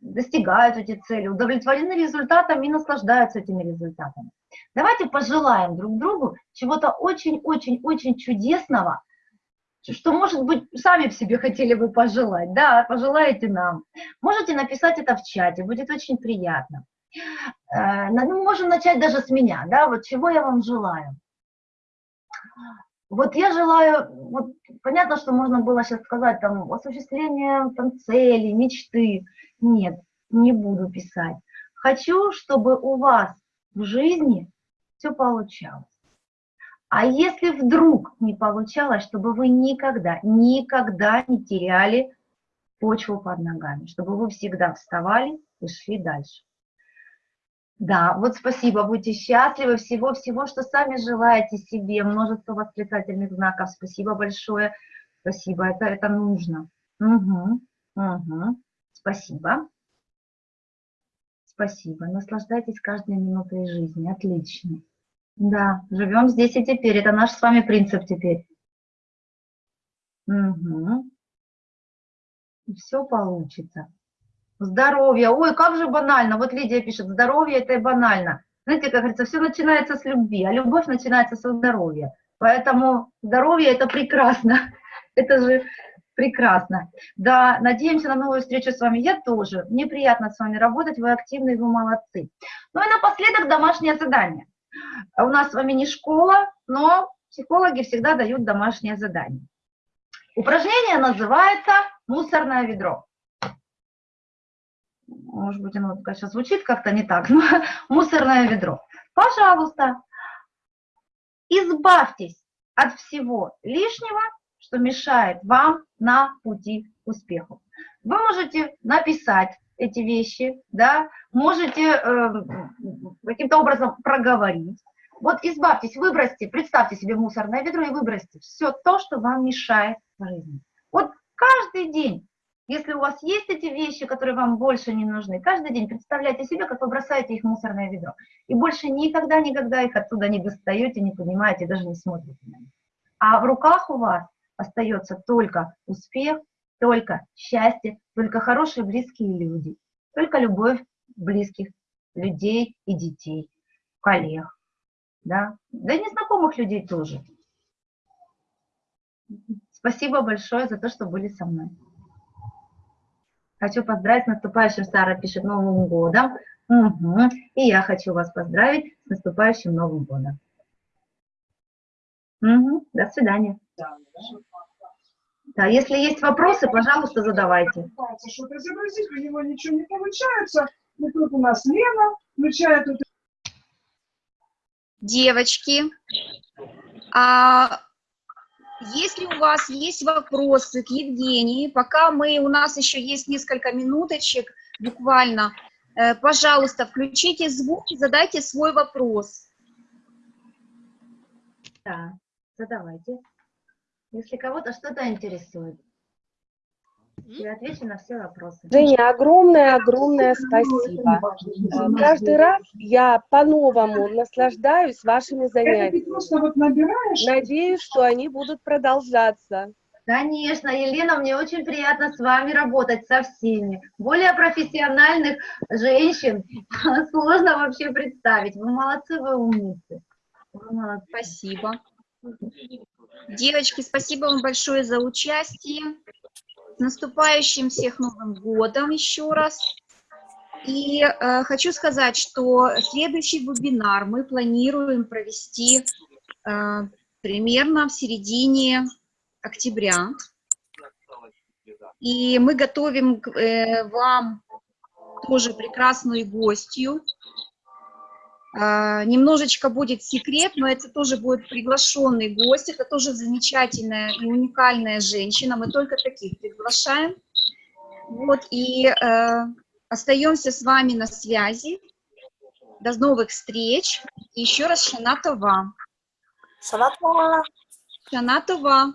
достигают эти цели, удовлетворены результатами и наслаждаются этими результатами. Давайте пожелаем друг другу чего-то очень-очень-очень чудесного, что, может быть, сами в себе хотели бы пожелать. Да, пожелаете нам. Можете написать это в чате, будет очень приятно. Э, ну, можем начать даже с меня, да, вот чего я вам желаю. Вот я желаю, вот понятно, что можно было сейчас сказать, там, осуществление там, цели, мечты. Нет, не буду писать. Хочу, чтобы у вас в жизни все получалось. А если вдруг не получалось, чтобы вы никогда, никогда не теряли почву под ногами, чтобы вы всегда вставали и шли дальше. Да, вот спасибо, будьте счастливы, всего-всего, что сами желаете себе, множество восклицательных знаков, спасибо большое, спасибо, это, это нужно. Угу, угу, спасибо. Спасибо. Наслаждайтесь каждой минутой жизни. Отлично. Да, живем здесь и теперь. Это наш с вами принцип теперь. Угу. Все получится. Здоровье. Ой, как же банально. Вот Лидия пишет, здоровье это и банально. Знаете, как говорится, все начинается с любви, а любовь начинается со здоровья. Поэтому здоровье это прекрасно. Это же Прекрасно. Да, надеемся на новую встречу с вами. Я тоже. Мне приятно с вами работать, вы активные, вы молодцы. Ну и напоследок домашнее задание. У нас с вами не школа, но психологи всегда дают домашнее задание. Упражнение называется «Мусорное ведро». Может быть, оно конечно, звучит как-то не так, но «Мусорное ведро». Пожалуйста, избавьтесь от всего лишнего что мешает вам на пути к успеху. Вы можете написать эти вещи, да, можете э, каким-то образом проговорить. Вот избавьтесь, выбросьте, представьте себе мусорное ведро и выбросьте все то, что вам мешает в жизни. Вот каждый день, если у вас есть эти вещи, которые вам больше не нужны, каждый день представляйте себе, как вы бросаете их в мусорное ведро. И больше никогда-никогда их оттуда не достаете, не поднимаете, даже не смотрите на них. А в руках у вас остается только успех, только счастье, только хорошие близкие люди, только любовь близких людей и детей, коллег, да, да и незнакомых людей тоже. Спасибо большое за то, что были со мной. Хочу поздравить с наступающим, Сара пишет, Новым годом. Мгм. И я хочу вас поздравить с наступающим Новым годом. Мгм. До свидания. Да, если есть вопросы, пожалуйста, задавайте. что-то изобразить, у него ничего не получается. И тут у нас Лена включает Девочки, а если у вас есть вопросы к Евгении, пока мы, у нас еще есть несколько минуточек буквально, э, пожалуйста, включите звук и задайте свой вопрос. Да, задавайте. Если кого-то что-то интересует. Я отвечу на все вопросы. Женя, огромное-огромное спасибо. Э, Каждый раз я по-новому наслаждаюсь вашими занятиями. Надеюсь, что они будут продолжаться. Конечно, Елена, мне очень приятно с вами работать, со всеми. Более профессиональных женщин сложно вообще представить. Вы молодцы, вы умницы. Вы молодцы. Спасибо. Девочки, спасибо вам большое за участие. С наступающим всех Новым годом еще раз. И э, хочу сказать, что следующий вебинар мы планируем провести э, примерно в середине октября. И мы готовим к- э, вам тоже прекрасную гостью. А, Немножечко будет секрет, но это тоже будет приглашенный гость. Это тоже замечательная и уникальная женщина. Мы только таких приглашаем. Вот, и э, остаемся с вами на связи. До новых встреч. И еще раз Шанатова. Шанатова. Шанатова.